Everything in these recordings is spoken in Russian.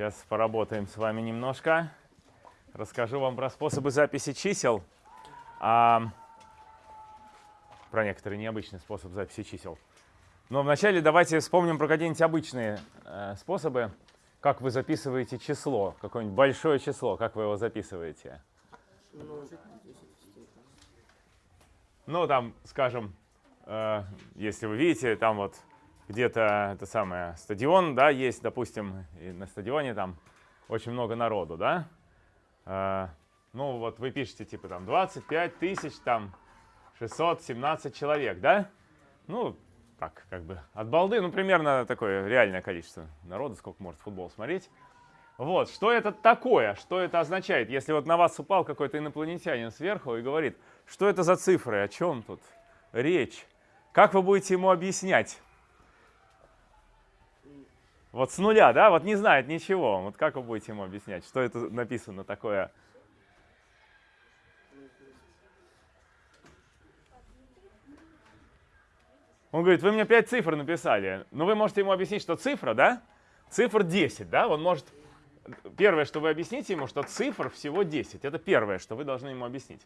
Сейчас поработаем с вами немножко. Расскажу вам про способы записи чисел. А, про некоторые необычные способы записи чисел. Но вначале давайте вспомним про какие-нибудь обычные э, способы, как вы записываете число, какое-нибудь большое число, как вы его записываете. Ну, там, скажем, э, если вы видите, там вот где-то это самое стадион, да, есть, допустим, и на стадионе там очень много народу, да. Э, ну, вот вы пишете типа там 25 тысяч, там 617 человек, да? Ну, так, как бы от балды, ну, примерно такое реальное количество народа, сколько может футбол смотреть. Вот, что это такое, что это означает, если вот на вас упал какой-то инопланетянин сверху и говорит, что это за цифры, о чем тут речь, как вы будете ему объяснять? Вот с нуля, да, вот не знает ничего, вот как вы будете ему объяснять, что это написано такое? Он говорит, вы мне 5 цифр написали, но вы можете ему объяснить, что цифра, да, цифр 10, да, он может первое, что вы объясните ему, что цифр всего 10. Это первое, что вы должны ему объяснить.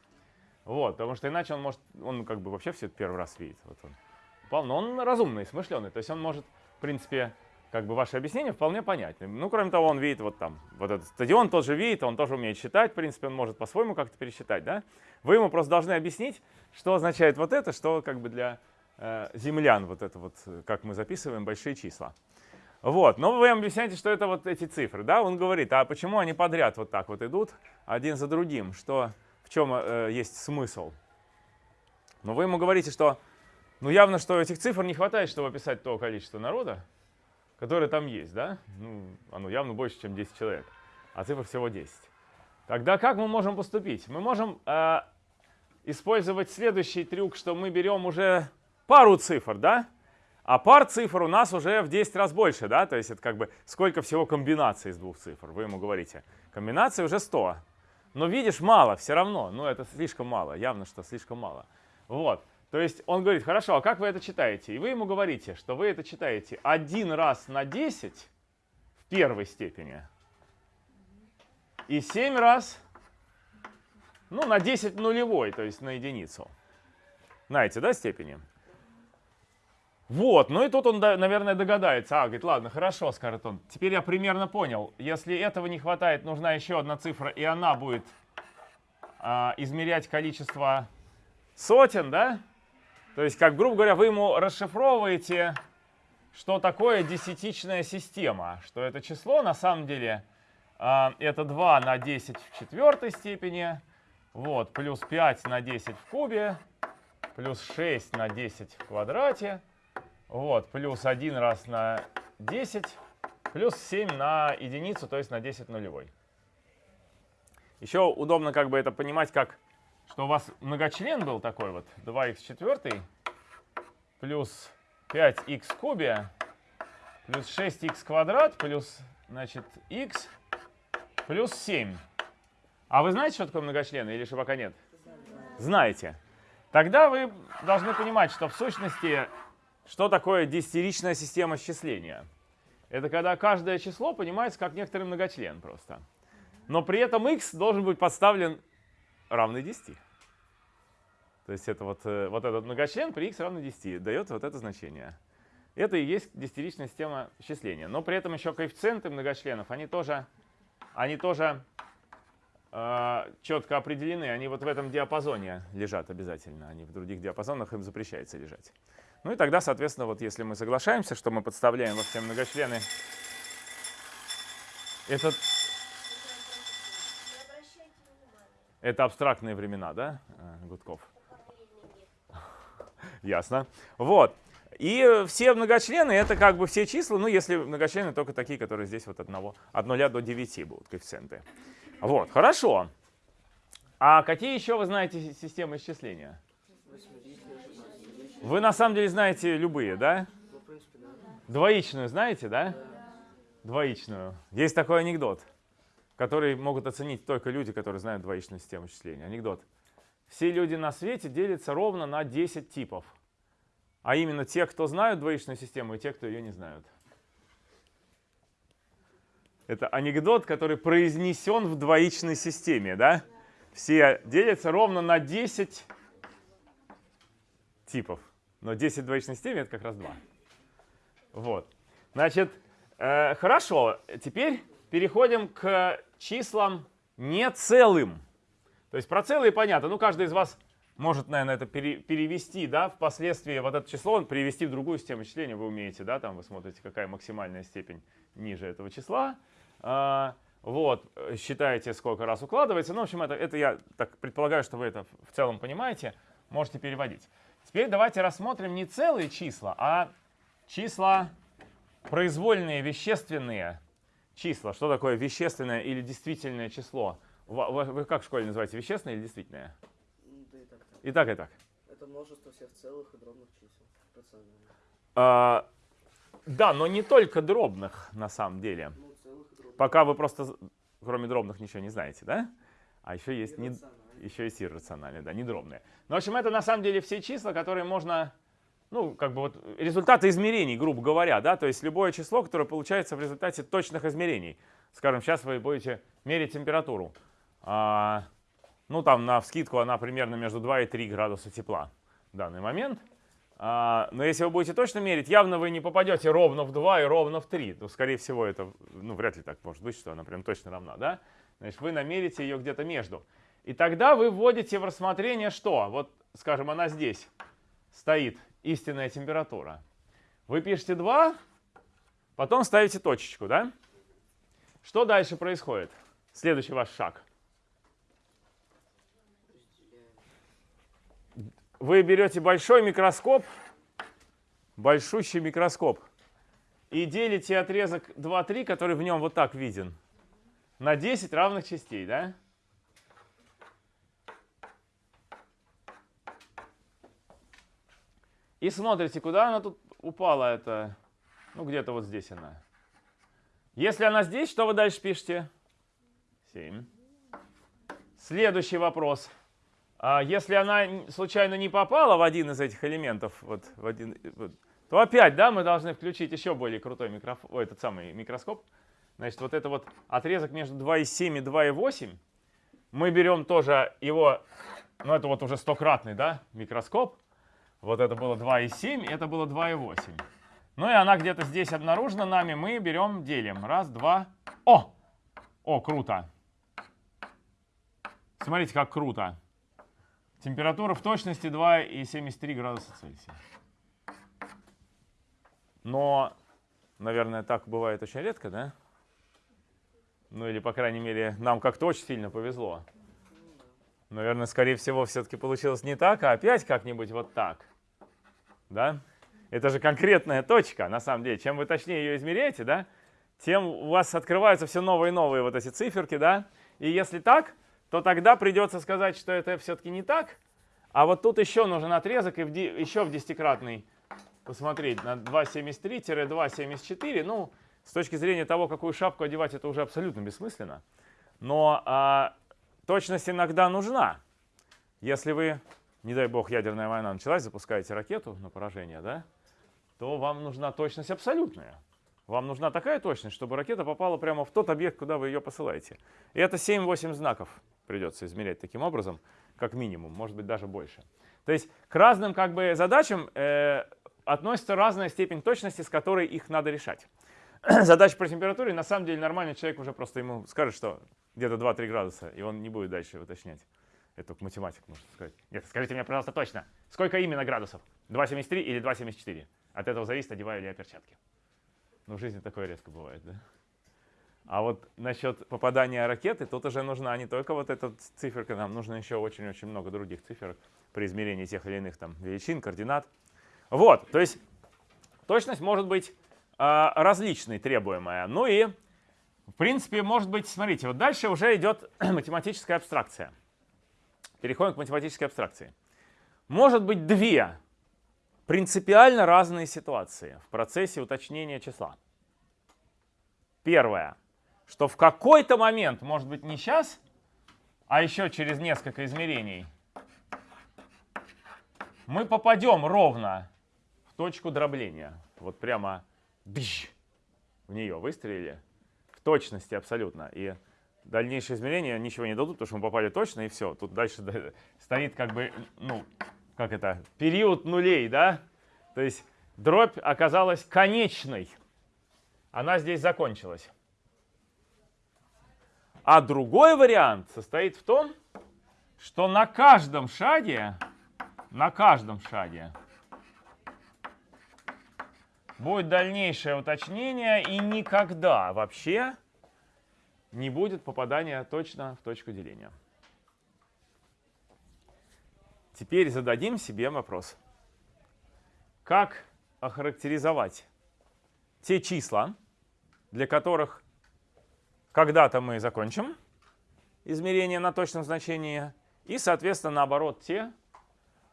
Вот, потому что иначе он может, он как бы вообще все это первый раз видит. Вот он но он разумный, смышленый, то есть он может, в принципе, как бы ваше объяснение вполне понятно. Ну, кроме того, он видит вот там, вот этот стадион тоже видит, он тоже умеет считать, в принципе, он может по-своему как-то пересчитать, да? Вы ему просто должны объяснить, что означает вот это, что как бы для э, землян вот это вот, как мы записываем большие числа. Вот, но вы объясняете, что это вот эти цифры, да? Он говорит, а почему они подряд вот так вот идут, один за другим, что, в чем э, есть смысл? Но вы ему говорите, что, ну явно, что этих цифр не хватает, чтобы описать то количество народа, которое там есть, да? Ну, оно явно больше, чем 10 человек, а цифр всего 10. Тогда как мы можем поступить? Мы можем э, использовать следующий трюк, что мы берем уже пару цифр, да? А пар цифр у нас уже в 10 раз больше, да? То есть это как бы сколько всего комбинаций из двух цифр. Вы ему говорите, комбинаций уже 100. Но видишь, мало все равно. Ну это слишком мало, явно, что слишком мало. Вот. То есть он говорит, хорошо, а как вы это читаете? И вы ему говорите, что вы это читаете один раз на 10 в первой степени и 7 раз ну, на 10 нулевой, то есть на единицу. Знаете, да, степени? Вот, ну и тут он, наверное, догадается. А, говорит, ладно, хорошо, скажет он. Теперь я примерно понял. Если этого не хватает, нужна еще одна цифра, и она будет а, измерять количество сотен, да? То есть, как, грубо говоря, вы ему расшифровываете, что такое десятичная система. Что это число, на самом деле, а, это 2 на 10 в четвертой степени, вот, плюс 5 на 10 в кубе, плюс 6 на 10 в квадрате, вот, плюс 1 раз на 10, плюс 7 на единицу, то есть на 10 нулевой. Еще удобно как бы это понимать, как, что у вас многочлен был такой вот, 2х четвертый, плюс 5х в кубе, плюс 6х квадрат, плюс, значит, х, плюс 7. А вы знаете, что такое многочлен или еще пока нет? Знаете. Тогда вы должны понимать, что в сущности что такое десятиричная система счисления? Это когда каждое число понимается как некоторый многочлен просто. Но при этом x должен быть подставлен равный 10. То есть это вот, э, вот этот многочлен при x равный 10 дает вот это значение. Это и есть десятиричная система счисления. Но при этом еще коэффициенты многочленов, они тоже, они тоже э, четко определены. Они вот в этом диапазоне лежат обязательно. Они в других диапазонах им запрещается лежать. Ну и тогда, соответственно, вот если мы соглашаемся, что мы подставляем во все многочлены этот... Это абстрактные времена, да, э, Гудков? Ясно. Вот. И все многочлены это как бы все числа, ну если многочлены только такие, которые здесь вот от, одного, от 0 до 9 будут коэффициенты. Вот, хорошо. А какие еще вы знаете системы исчисления? Вы на самом деле знаете любые, да? Двоичную знаете, да? Двоичную. Есть такой анекдот, который могут оценить только люди, которые знают двоичную систему счисления. Анекдот. Все люди на свете делятся ровно на 10 типов. А именно те, кто знают двоичную систему, и те, кто ее не знают. Это анекдот, который произнесен в двоичной системе, да? Все делятся ровно на 10 типов. Но 10 в двоичной системе это как раз 2. Вот. Значит, э, хорошо. Теперь переходим к числам не целым. То есть про целые понятно. Ну, каждый из вас может, наверное, это пере, перевести, да, впоследствии вот это число перевести в другую систему числения вы умеете, да, там вы смотрите, какая максимальная степень ниже этого числа. А, вот, считаете, сколько раз укладывается. Ну, в общем, это, это я так предполагаю, что вы это в целом понимаете, можете переводить. Теперь давайте рассмотрим не целые числа, а числа произвольные, вещественные числа. Что такое вещественное или действительное число? Вы, вы как в школе называете, вещественное или действительное? Да и так, так. И так, и так. Это множество всех целых и дробных чисел. Рационально. А, да, но не только дробных на самом деле. Ну, дробных. Пока вы просто, кроме дробных, ничего не знаете, да? А еще есть, не, еще есть иррациональные, да, не дробные. Ну, в общем, это на самом деле все числа, которые можно, ну, как бы вот результаты измерений, грубо говоря, да, то есть любое число, которое получается в результате точных измерений. Скажем, сейчас вы будете мерить температуру. А, ну, там на вскидку она примерно между 2 и 3 градуса тепла в данный момент. А, но если вы будете точно мерить, явно вы не попадете ровно в 2 и ровно в 3. То, скорее всего, это, ну, вряд ли так может быть, что она прям точно равна, да? Значит, вы намерите ее где-то между. И тогда вы вводите в рассмотрение что? Вот, скажем, она здесь стоит, истинная температура. Вы пишете 2, потом ставите точечку, да? Что дальше происходит? Следующий ваш шаг. Вы берете большой микроскоп, большущий микроскоп, и делите отрезок 2-3, который в нем вот так виден, на 10 равных частей, да? И смотрите, куда она тут упала, это, ну где-то вот здесь она. Если она здесь, что вы дальше пишете? 7. Следующий вопрос. А если она случайно не попала в один из этих элементов, вот, в один, вот, то опять, да, мы должны включить еще более крутой микрофон, этот самый микроскоп. Значит, вот это вот отрезок между 2,7 и 2,8, мы берем тоже его, ну это вот уже стократный, да, микроскоп. Вот это было 2,7, это было 2,8. Ну и она где-то здесь обнаружена нами, мы берем, делим. Раз, два. О! О, круто. Смотрите, как круто. Температура в точности 2,73 градуса Цельсия. Но, наверное, так бывает очень редко, да? Ну или, по крайней мере, нам как-то очень сильно повезло. Наверное, скорее всего, все-таки получилось не так, а опять как-нибудь вот так. Да? Это же конкретная точка, на самом деле. Чем вы точнее ее измеряете, да, тем у вас открываются все новые и новые вот эти циферки, да. И если так, то тогда придется сказать, что это все-таки не так. А вот тут еще нужен отрезок и в еще в десятикратный посмотреть на 2,73-2,74. Ну, с точки зрения того, какую шапку одевать, это уже абсолютно бессмысленно. Но а, точность иногда нужна. Если вы, не дай бог, ядерная война началась, запускаете ракету на поражение, да, то вам нужна точность абсолютная. Вам нужна такая точность, чтобы ракета попала прямо в тот объект, куда вы ее посылаете. И это 7-8 знаков придется измерять таким образом, как минимум, может быть даже больше. То есть к разным как бы, задачам э, относится разная степень точности, с которой их надо решать. Задача по температуре, на самом деле нормальный человек уже просто ему скажет, что где-то 2-3 градуса, и он не будет дальше уточнять. Это математик может сказать. Нет, скажите мне, пожалуйста, точно, сколько именно градусов? 2,73 или 2,74? От этого зависит, одеваю ли я перчатки. Ну, в жизни такое редко бывает, да? А вот насчет попадания ракеты, тут уже нужна не только вот эта циферка, нам нужно еще очень-очень много других циферок при измерении тех или иных там величин, координат. Вот, то есть точность может быть а, различной, требуемая. Ну и, в принципе, может быть, смотрите, вот дальше уже идет математическая абстракция. Переходим к математической абстракции. Может быть две принципиально разные ситуации в процессе уточнения числа. Первое, что в какой-то момент, может быть не сейчас, а еще через несколько измерений, мы попадем ровно в точку дробления. Вот прямо бж, в нее выстрелили. точности абсолютно. И дальнейшие измерения ничего не дадут, потому что мы попали точно, и все. Тут дальше стоит как бы, ну, как это, период нулей, да? То есть дробь оказалась конечной. Она здесь закончилась. А другой вариант состоит в том, что на каждом шаге, на каждом шаге будет дальнейшее уточнение и никогда вообще не будет попадания точно в точку деления. Теперь зададим себе вопрос. Как охарактеризовать те числа, для которых когда-то мы закончим измерение на точном значении, и, соответственно, наоборот, те,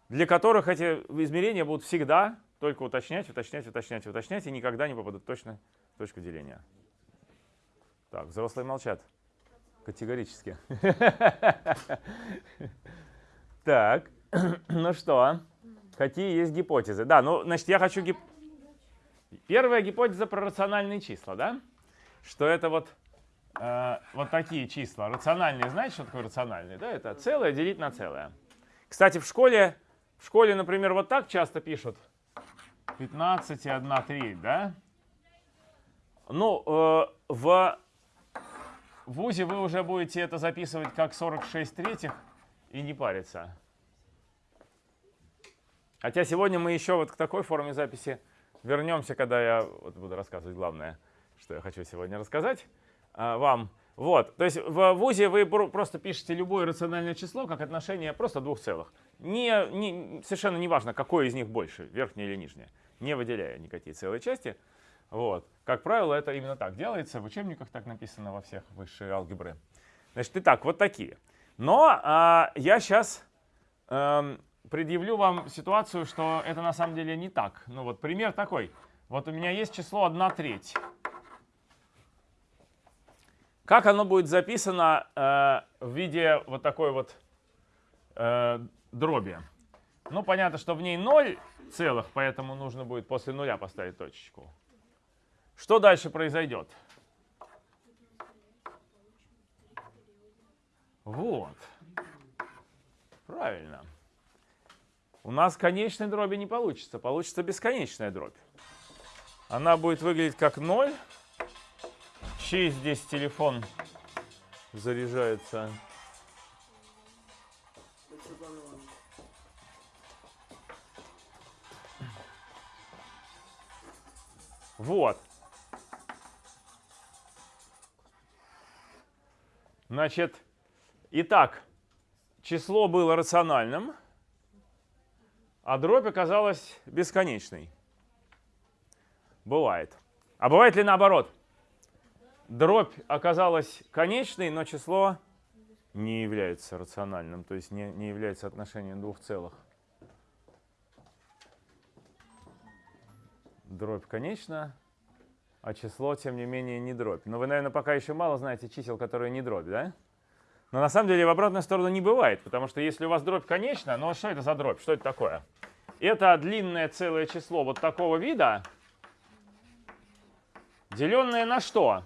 для которых эти измерения будут всегда только уточнять, уточнять, уточнять, уточнять, и никогда не попадут точно в точку деления. Так, взрослые молчат. Категорически. Так, ну что, какие есть гипотезы? Да, ну, значит, я хочу... Гип... Первая гипотеза про рациональные числа, да? Что это вот э, вот такие числа. Рациональные, знаете, что такое рациональные? Да, это целое делить на целое. Кстати, в школе, в школе, например, вот так часто пишут. 15 и 1 треть, да? Ну, э, в ВУЗе вы уже будете это записывать как 46 третьих и не париться. Хотя сегодня мы еще вот к такой форме записи вернемся, когда я вот буду рассказывать главное, что я хочу сегодня рассказать а, вам. Вот, то есть в ВУЗе вы просто пишете любое рациональное число как отношение просто двух целых. Не, не, совершенно не важно, какое из них больше, верхнее или нижнее, не выделяя никакие целые части. Вот. Как правило, это именно так делается. В учебниках так написано во всех высшей алгебры. Значит, итак, вот такие. Но а, я сейчас а, эм, предъявлю вам ситуацию, что это на самом деле не так. Ну вот пример такой. Вот у меня есть число 1 треть. Как оно будет записано э, в виде вот такой вот э, дроби? Ну, понятно, что в ней 0 целых, поэтому нужно будет после нуля поставить точечку. Что дальше произойдет? Вот. Правильно. У нас конечной дроби не получится, получится бесконечная дробь. Она будет выглядеть как 0 чей здесь телефон заряжается? Вот. Значит, итак, число было рациональным, а дробь оказалась бесконечной. Бывает. А бывает ли наоборот? дробь оказалась конечной, но число не является рациональным, то есть не, не является отношением двух целых. Дробь конечна, а число, тем не менее, не дробь. Но вы, наверное, пока еще мало знаете чисел, которые не дробь, да? Но на самом деле в обратную сторону не бывает, потому что если у вас дробь конечна, ну что это за дробь, что это такое? Это длинное целое число вот такого вида, деленное на что?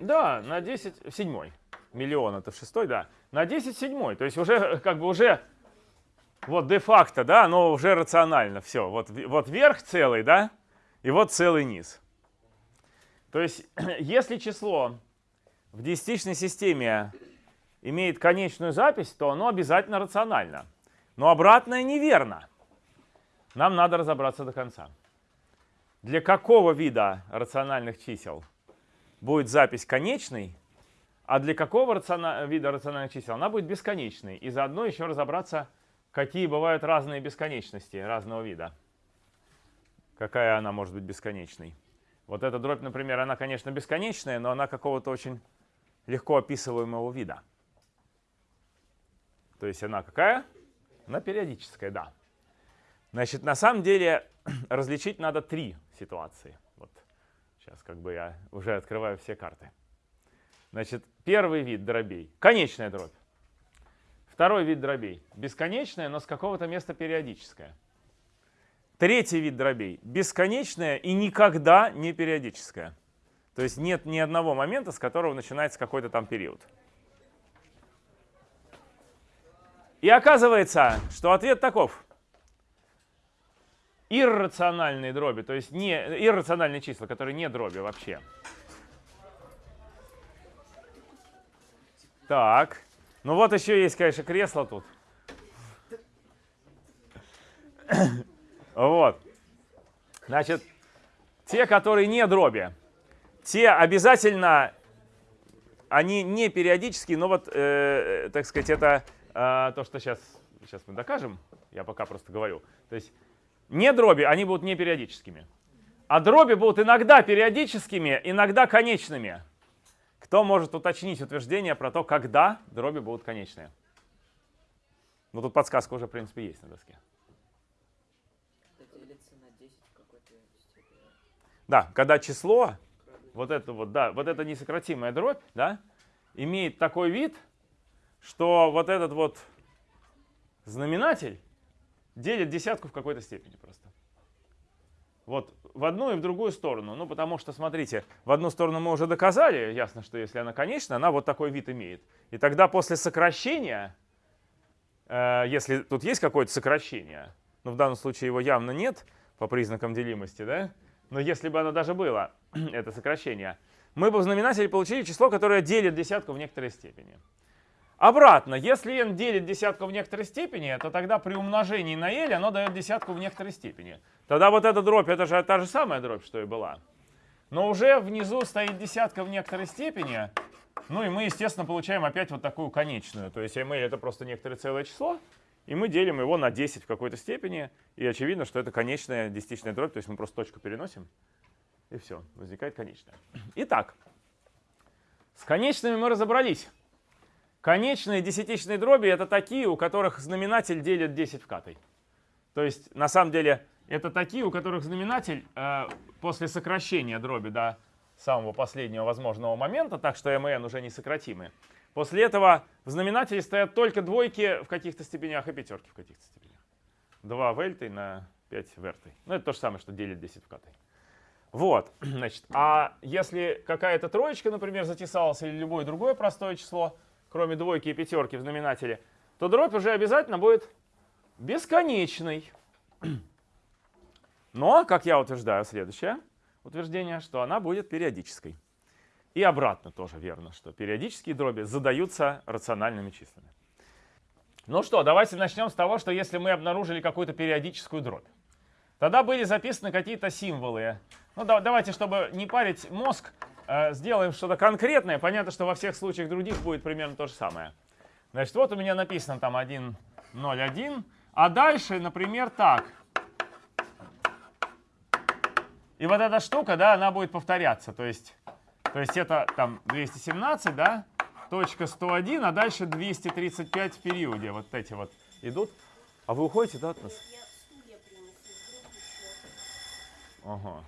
Да, на 10 седьмой. Миллион это в шестой, да. На 10 седьмой. То есть уже как бы уже вот де-факто, да, но уже рационально все. Вот, вот верх целый, да, и вот целый низ. То есть если число в десятичной системе имеет конечную запись, то оно обязательно рационально. Но обратное неверно. Нам надо разобраться до конца. Для какого вида рациональных чисел будет запись конечной, а для какого рациона... вида рациональных чисел она будет бесконечной. И заодно еще разобраться, какие бывают разные бесконечности разного вида. Какая она может быть бесконечной. Вот эта дробь, например, она, конечно, бесконечная, но она какого-то очень легко описываемого вида. То есть она какая? Она периодическая, да. Значит, на самом деле различить надо три ситуации. Сейчас как бы я уже открываю все карты. Значит, первый вид дробей – конечная дробь. Второй вид дробей – бесконечная, но с какого-то места периодическая. Третий вид дробей – бесконечная и никогда не периодическая. То есть нет ни одного момента, с которого начинается какой-то там период. И оказывается, что ответ таков. Иррациональные дроби, то есть не, иррациональные числа, которые не дроби вообще. Так, ну вот еще есть, конечно, кресло тут. Вот. Значит, те, которые не дроби, те обязательно, они не периодические, но вот, э, так сказать, это э, то, что сейчас, сейчас мы докажем, я пока просто говорю. То есть не дроби, они будут не периодическими. А дроби будут иногда периодическими, иногда конечными. Кто может уточнить утверждение про то, когда дроби будут конечные? Ну, тут подсказка уже, в принципе, есть на доске. Да, когда число, вот это вот, да, вот это несократимая дробь, да, имеет такой вид, что вот этот вот знаменатель делит десятку в какой-то степени просто. Вот в одну и в другую сторону. Ну, потому что, смотрите, в одну сторону мы уже доказали, ясно, что если она конечна, она вот такой вид имеет. И тогда после сокращения, э, если тут есть какое-то сокращение, но в данном случае его явно нет по признакам делимости, да, но если бы оно даже было, это сокращение, мы бы в знаменателе получили число, которое делит десятку в некоторой степени. Обратно, если n делит десятку в некоторой степени, то тогда при умножении на l оно дает десятку в некоторой степени. Тогда вот эта дробь, это же та же самая дробь, что и была. Но уже внизу стоит десятка в некоторой степени, ну и мы, естественно, получаем опять вот такую конечную. То есть ml это просто некоторое целое число, и мы делим его на 10 в какой-то степени, и очевидно, что это конечная десятичная дробь, то есть мы просто точку переносим, и все, возникает конечная. Итак, с конечными мы разобрались. Конечные десятичные дроби это такие, у которых знаменатель делит 10 в катой. То есть на самом деле это такие, у которых знаменатель э, после сокращения дроби до самого последнего возможного момента, так что mn уже не сократимы. После этого в знаменателе стоят только двойки в каких-то степенях и пятерки в каких-то степенях. 2 вельтой на 5 вертой. Ну это то же самое, что делит 10 в катой. Вот, значит, а если какая-то троечка, например, затесалась или любое другое простое число, кроме двойки и пятерки в знаменателе, то дробь уже обязательно будет бесконечной. Но, как я утверждаю, следующее утверждение, что она будет периодической. И обратно тоже верно, что периодические дроби задаются рациональными числами. Ну что, давайте начнем с того, что если мы обнаружили какую-то периодическую дробь, тогда были записаны какие-то символы. Ну да, давайте, чтобы не парить мозг, сделаем что-то конкретное. Понятно, что во всех случаях других будет примерно то же самое. Значит, вот у меня написано там 1, 0, 1. А дальше, например, так. И вот эта штука, да, она будет повторяться. То есть, то есть это там 217, да, точка 101, а дальше 235 в периоде. Вот эти вот идут. А вы уходите, да, от нас? Ага.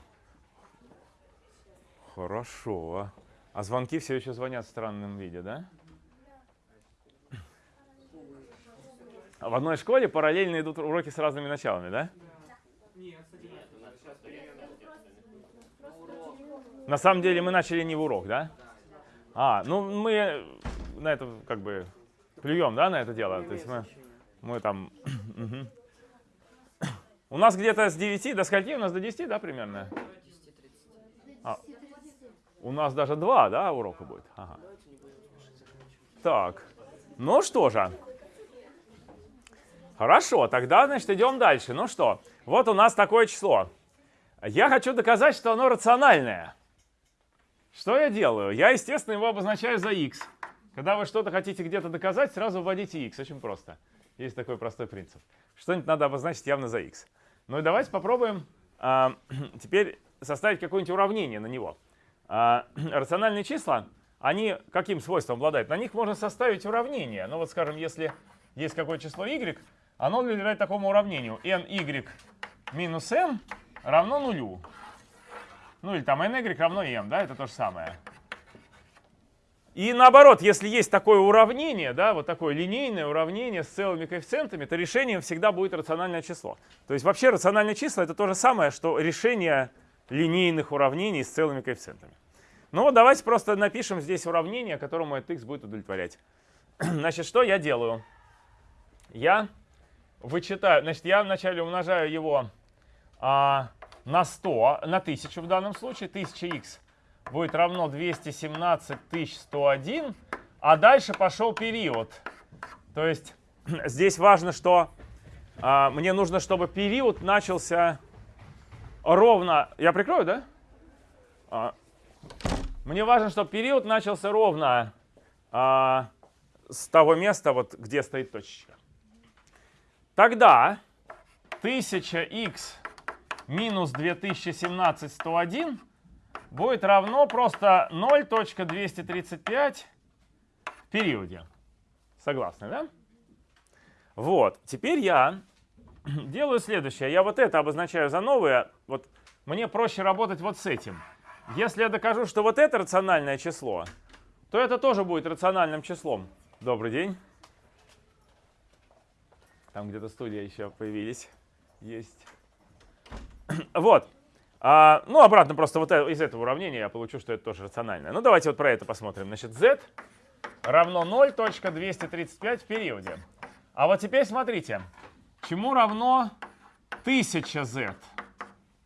Хорошо. А звонки все еще звонят в странном виде, да? А в одной школе параллельно идут уроки с разными началами, да? На самом деле мы начали не в урок, да? А, ну мы на это как бы плюем, да, на это дело? То есть мы, мы там... У нас где-то с 9 до скольки? У нас до 10, да, примерно? А, у нас даже два, да, урока будет? Ага. Так, ну что же. Хорошо, тогда, значит, идем дальше. Ну что, вот у нас такое число. Я хочу доказать, что оно рациональное. Что я делаю? Я, естественно, его обозначаю за x. Когда вы что-то хотите где-то доказать, сразу вводите x. Очень просто. Есть такой простой принцип. Что-нибудь надо обозначить явно за x. Ну и давайте попробуем э, теперь составить какое-нибудь уравнение на него. А, рациональные числа, они каким свойством обладают? На них можно составить уравнение. Ну вот, скажем, если есть какое-то число y, оно уделяет такому уравнению. ny минус m равно нулю. Ну или там ny равно m, да, это то же самое. И наоборот, если есть такое уравнение, да, вот такое линейное уравнение с целыми коэффициентами, то решением всегда будет рациональное число. То есть вообще рациональное число это то же самое, что решение линейных уравнений с целыми коэффициентами. Ну давайте просто напишем здесь уравнение, которому этот x будет удовлетворять. Значит, что я делаю? Я вычитаю, значит, я вначале умножаю его а, на 100, на 1000 в данном случае, 1000x будет равно 217 101, а дальше пошел период. То есть здесь важно, что а, мне нужно, чтобы период начался ровно... Я прикрою, да? А, мне важно, чтобы период начался ровно а, с того места, вот, где стоит точечка. Тогда 1000х минус 2017 101 будет равно просто 0.235 в периоде. Согласны, да? Вот, теперь я делаю следующее. Я вот это обозначаю за новое. Вот мне проще работать вот с этим. Если я докажу, что вот это рациональное число, то это тоже будет рациональным числом. Добрый день. Там где-то студия еще появились. Есть. Вот. А, ну, обратно просто вот из этого уравнения я получу, что это тоже рациональное. Ну, давайте вот про это посмотрим. Значит, z равно 0.235 в периоде. А вот теперь смотрите, чему равно 1000z?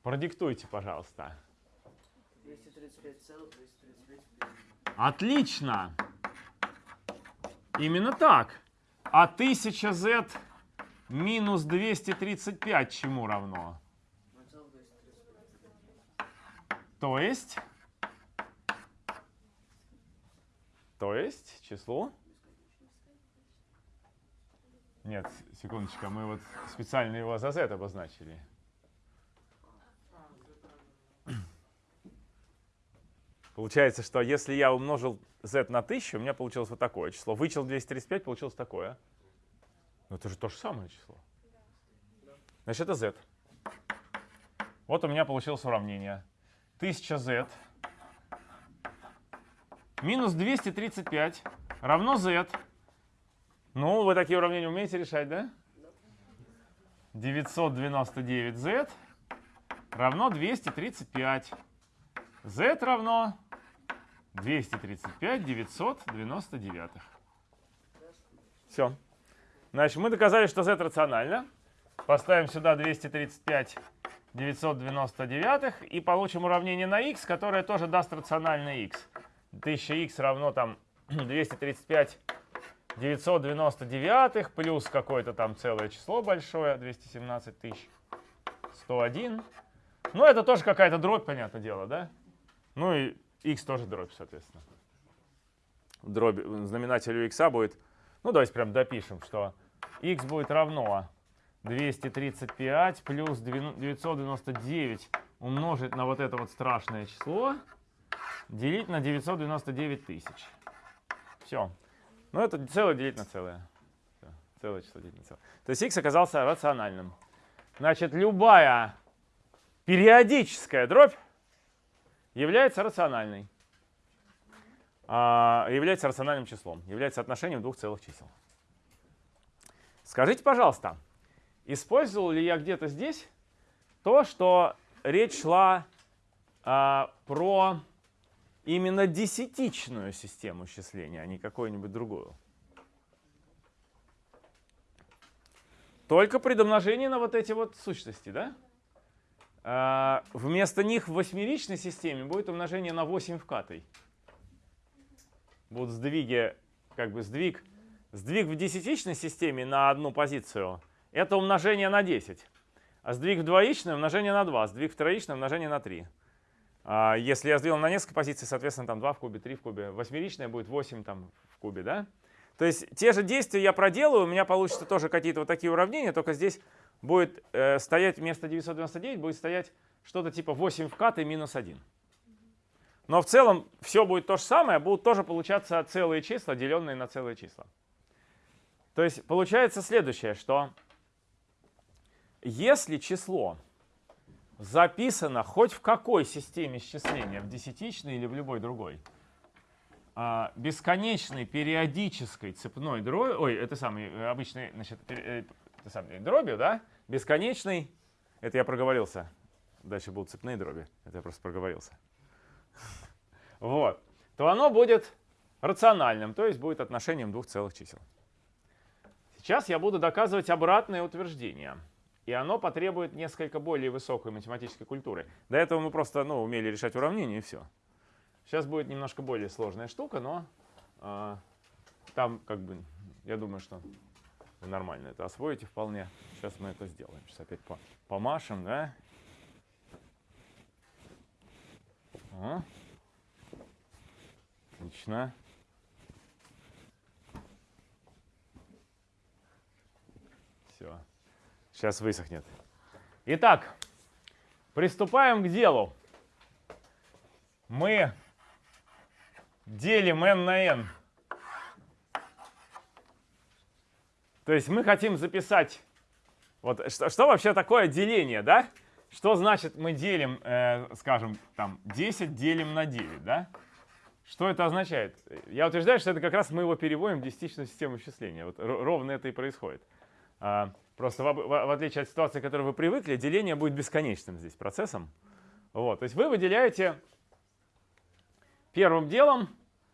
Продиктуйте, пожалуйста. Отлично. Именно так. А 1000z минус 235 чему равно? 0,235. То есть? То есть число? Нет, секундочку, мы вот специально его за z обозначили. Получается, что если я умножил z на 1000, у меня получилось вот такое число. Вычел 235, получилось такое. Ну это же то же самое число. Значит, это z. Вот у меня получилось уравнение. 1000z минус 235 равно z. Ну, вы такие уравнения умеете решать, да? 999z равно 235. z равно 235 999. Все. Значит, мы доказали, что z рационально. Поставим сюда 235 999 и получим уравнение на x, которое тоже даст рациональный x. 1000x равно там 235 999 плюс какое-то там целое число большое, 217 тысяч 101. Ну, это тоже какая-то дробь, понятное дело, да? Ну и x тоже дробь, соответственно. Дробь, знаменателю x будет, ну давайте прям допишем, что x будет равно 235 плюс 999 умножить на вот это вот страшное число, делить на 999 тысяч. Все. Ну это целое делить на целое. Все. Целое число делить на целое. То есть x оказался рациональным. Значит, любая периодическая дробь является рациональной. А, является рациональным числом. Является отношением двух целых чисел. Скажите, пожалуйста, использовал ли я где-то здесь то, что речь шла а, про именно десятичную систему счисления, а не какую-нибудь другую? Только при домножении на вот эти вот сущности, да? А, вместо них в восьмеричной системе будет умножение на 8 вкатой. Будут сдвиги, как бы сдвиг, сдвиг в десятичной системе на одну позицию – это умножение на 10. А сдвиг в двоичной – умножение на 2, сдвиг в троичной – умножение на 3. А если я сдвинул на несколько позиций, соответственно, там 2 в кубе, 3 в кубе. Восьмеричная будет 8 там, в кубе, да? То есть те же действия я проделаю, у меня получится тоже какие-то вот такие уравнения, только здесь будет э, стоять вместо 999, будет стоять что-то типа 8 вкат и минус 1. Но в целом все будет то же самое, будут тоже получаться целые числа, деленные на целые числа. То есть получается следующее, что если число записано хоть в какой системе счисления, в десятичной или в любой другой, а, бесконечной периодической цепной дроби, ой, это самый э, обычный, значит, э, это самый, дробью, да, бесконечный, это я проговорился, дальше будут цепные дроби, это я просто проговорился, вот, то оно будет рациональным, то есть будет отношением двух целых чисел. Сейчас я буду доказывать обратное утверждение. И оно потребует несколько более высокой математической культуры. До этого мы просто ну, умели решать уравнения и все. Сейчас будет немножко более сложная штука, но э, там как бы, я думаю, что вы нормально это освоите вполне. Сейчас мы это сделаем. Сейчас опять по помашем, да? О. Отлично. Все. Сейчас высохнет. Итак, приступаем к делу. Мы делим n на n. То есть мы хотим записать, вот что, что вообще такое деление, да? Что значит мы делим, э, скажем, там 10 делим на 9, да? Что это означает? Я утверждаю, что это как раз мы его переводим в десятичную систему исчисления. Вот ровно это и происходит. А, просто в, в, в отличие от ситуации, к которой вы привыкли, деление будет бесконечным здесь процессом. Вот, то есть вы выделяете первым делом,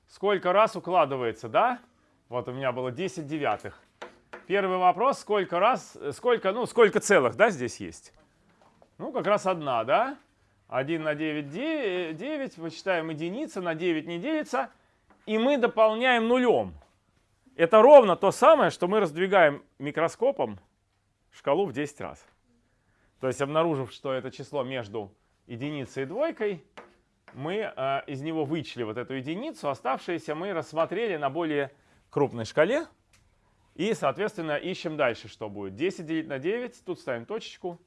сколько раз укладывается, да? Вот у меня было 10 девятых. Первый вопрос, сколько раз, сколько, ну, сколько целых, да, здесь есть? Ну, как раз одна, да? 1 на 9, 9, 9 вычитаем единица, на 9 не делится, и мы дополняем нулем. Это ровно то самое, что мы раздвигаем микроскопом шкалу в 10 раз. То есть, обнаружив, что это число между единицей и двойкой, мы э, из него вычли вот эту единицу, оставшиеся мы рассмотрели на более крупной шкале. И, соответственно, ищем дальше, что будет. 10 делить на 9, тут ставим точечку.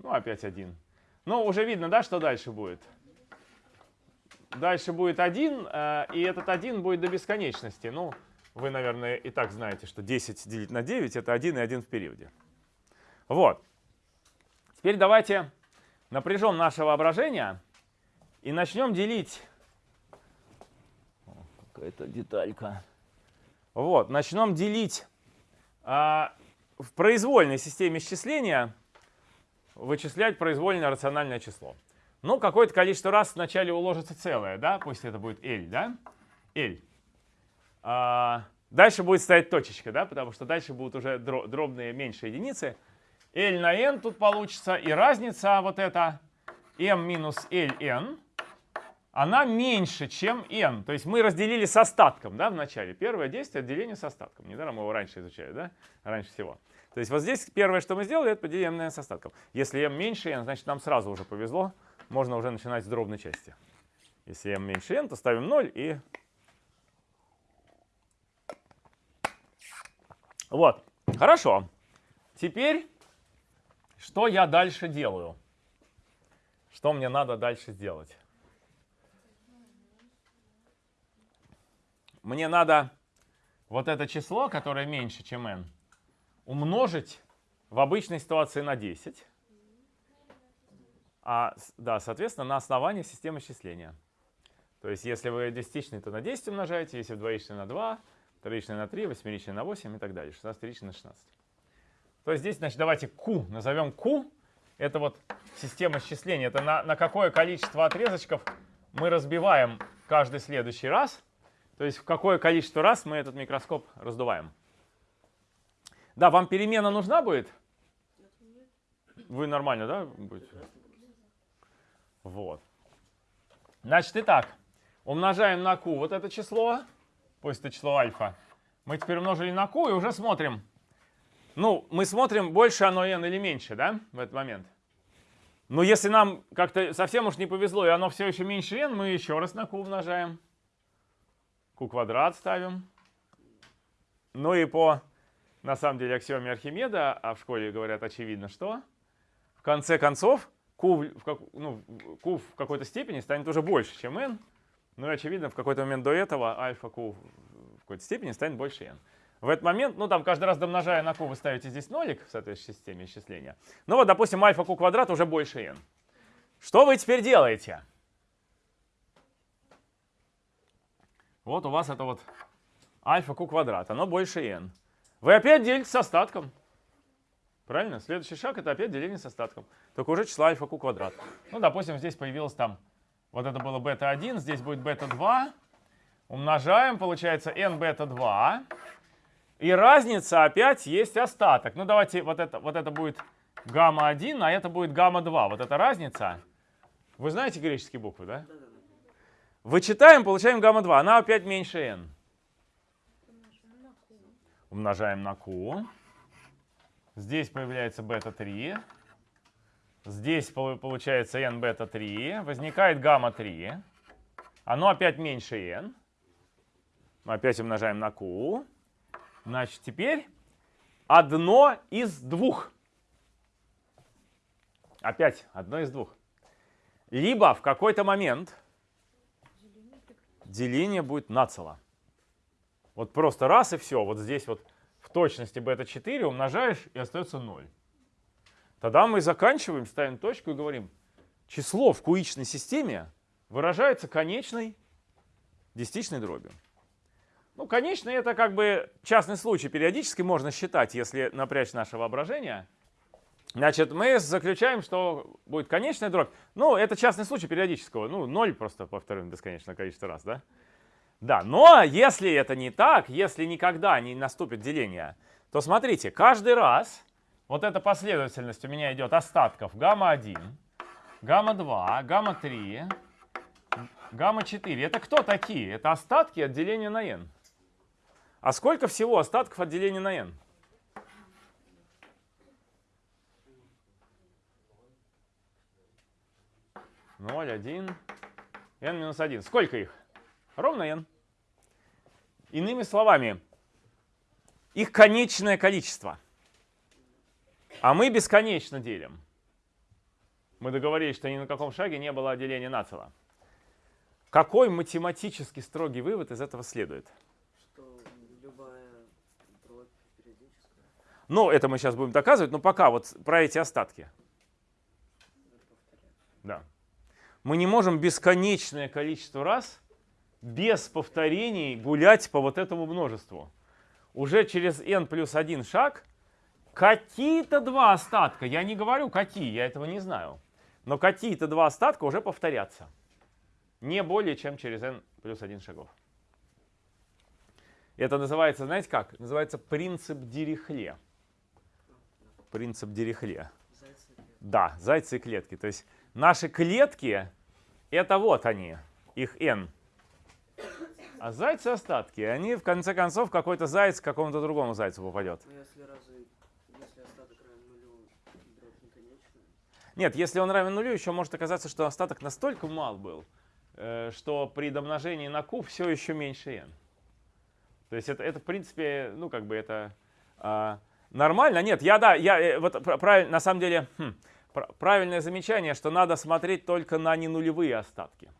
Ну, опять 1. Но уже видно, да, что дальше будет. Дальше будет 1, э, и этот 1 будет до бесконечности. Ну, вы, наверное, и так знаете, что 10 делить на 9 это 1 и 1 в периоде. Вот. Теперь давайте напряжем наше воображение и начнем делить. Какая-то деталька. Вот, начнем делить а, в произвольной системе исчисления, вычислять произвольное рациональное число. Ну, какое-то количество раз вначале уложится целое, да, пусть это будет L, да, L. А, дальше будет стоять точечка, да, потому что дальше будут уже дробные меньше единицы. L на n тут получится, и разница вот эта m минус ln, она меньше, чем n. То есть мы разделили с остатком, да, в начале. Первое действие — деление с остатком. Недаром мы его раньше изучали, да, раньше всего. То есть вот здесь первое, что мы сделали, это поделим на n с остатком. Если m меньше n, значит нам сразу уже повезло, можно уже начинать с дробной части. Если m меньше n, то ставим 0 и... Вот, хорошо. Теперь, что я дальше делаю? Что мне надо дальше сделать? Мне надо вот это число, которое меньше, чем n, умножить в обычной ситуации на 10. А, да, соответственно, на основании системы счисления. То есть, если вы десятичный, то на 10 умножаете, если двоичный на 2, троичный на 3, восьмеричный на 8 и так далее, 16 на 16. То есть здесь, значит, давайте Q назовем Q. Это вот система счисления. Это на, на какое количество отрезочков мы разбиваем каждый следующий раз. То есть в какое количество раз мы этот микроскоп раздуваем. Да, вам перемена нужна будет? Вы нормально, да, будете? Вот. Значит, итак, умножаем на q вот это число, пусть это число альфа. Мы теперь умножили на q и уже смотрим. Ну, мы смотрим, больше оно n или меньше, да, в этот момент. Но если нам как-то совсем уж не повезло, и оно все еще меньше n, мы еще раз на q умножаем. Q квадрат ставим. Ну и по, на самом деле, аксиоме Архимеда, а в школе говорят очевидно, что в конце концов Q в, ну, Q в какой-то степени станет уже больше, чем n. Ну и очевидно, в какой-то момент до этого альфа Q в какой-то степени станет больше n. В этот момент, ну там каждый раз домножая на q, вы ставите здесь нолик в соответствующей системе исчисления. Ну вот, допустим, альфа q квадрат уже больше n. Что вы теперь делаете? Вот у вас это вот альфа q квадрат, оно больше n. Вы опять делите с остатком. Правильно? Следующий шаг это опять деление с остатком. Только уже числа альфа q квадрат. Ну, допустим, здесь появилось там, вот это было бета-1, здесь будет бета-2. Умножаем, получается n бета-2. И разница опять есть остаток. Ну, давайте, вот это, вот это будет гамма-1, а это будет гамма-2. Вот эта разница. Вы знаете греческие буквы, да? Да-да-да. Вычитаем, получаем гамма-2. Она опять меньше n. Умножаем на q. Здесь появляется бета-3. Здесь пол- получается n бета-3. Возникает гамма-3. Оно опять меньше n. Мы опять умножаем на q. Значит, теперь одно из двух. Опять одно из двух. Либо в какой-то момент деление будет нацело. Вот просто раз и все. Вот здесь вот в точности бета-4 умножаешь и остается 0. Тогда мы заканчиваем, ставим точку и говорим, число в куичной системе выражается конечной десятичной дробью. Ну, конечный это как бы частный случай. Периодически можно считать, если напрячь наше воображение. Значит, мы заключаем, что будет конечная дробь. Ну, это частный случай периодического. Ну, ноль просто повторим бесконечное количество раз, да? Да, но если это не так, если никогда не наступит деление, то смотрите, каждый раз вот эта последовательность у меня идет остатков гамма-1, гамма-2, гамма-3, гамма-4. Это кто такие? Это остатки от деления на n. А сколько всего остатков от деления на n? Ноль, один, n минус один. Сколько их? Ровно n. Иными словами, их конечное количество. А мы бесконечно делим. Мы договорились, что ни на каком шаге не было деления нацело. Какой математически строгий вывод из этого следует? Что любая дробь периодическая. Ну, это мы сейчас будем доказывать, но пока вот про эти остатки. Да. Мы не можем бесконечное количество раз без повторений гулять по вот этому множеству. Уже через n плюс один шаг какие-то два остатка, я не говорю какие, я этого не знаю, но какие-то два остатка уже повторятся. Не более чем через n плюс один шагов. Это называется, знаете как? Называется принцип Дирихле. Принцип Дирихле. Зайцы и клетки. Да, зайцы и клетки. То есть наши клетки, это вот они, их n. А зайцы остатки. Они в конце концов какой-то заяц к какому-то другому зайцу попадет. Если разве, если нулю, конечная, Нет, если он равен нулю, еще может оказаться, что остаток настолько мал был, э, что при домножении на q все еще меньше n. То есть это, это в принципе, ну как бы это а, нормально. Нет, я да, я э, вот пр- правиль- на самом деле хм, правильное замечание, что надо смотреть только на ненулевые остатки.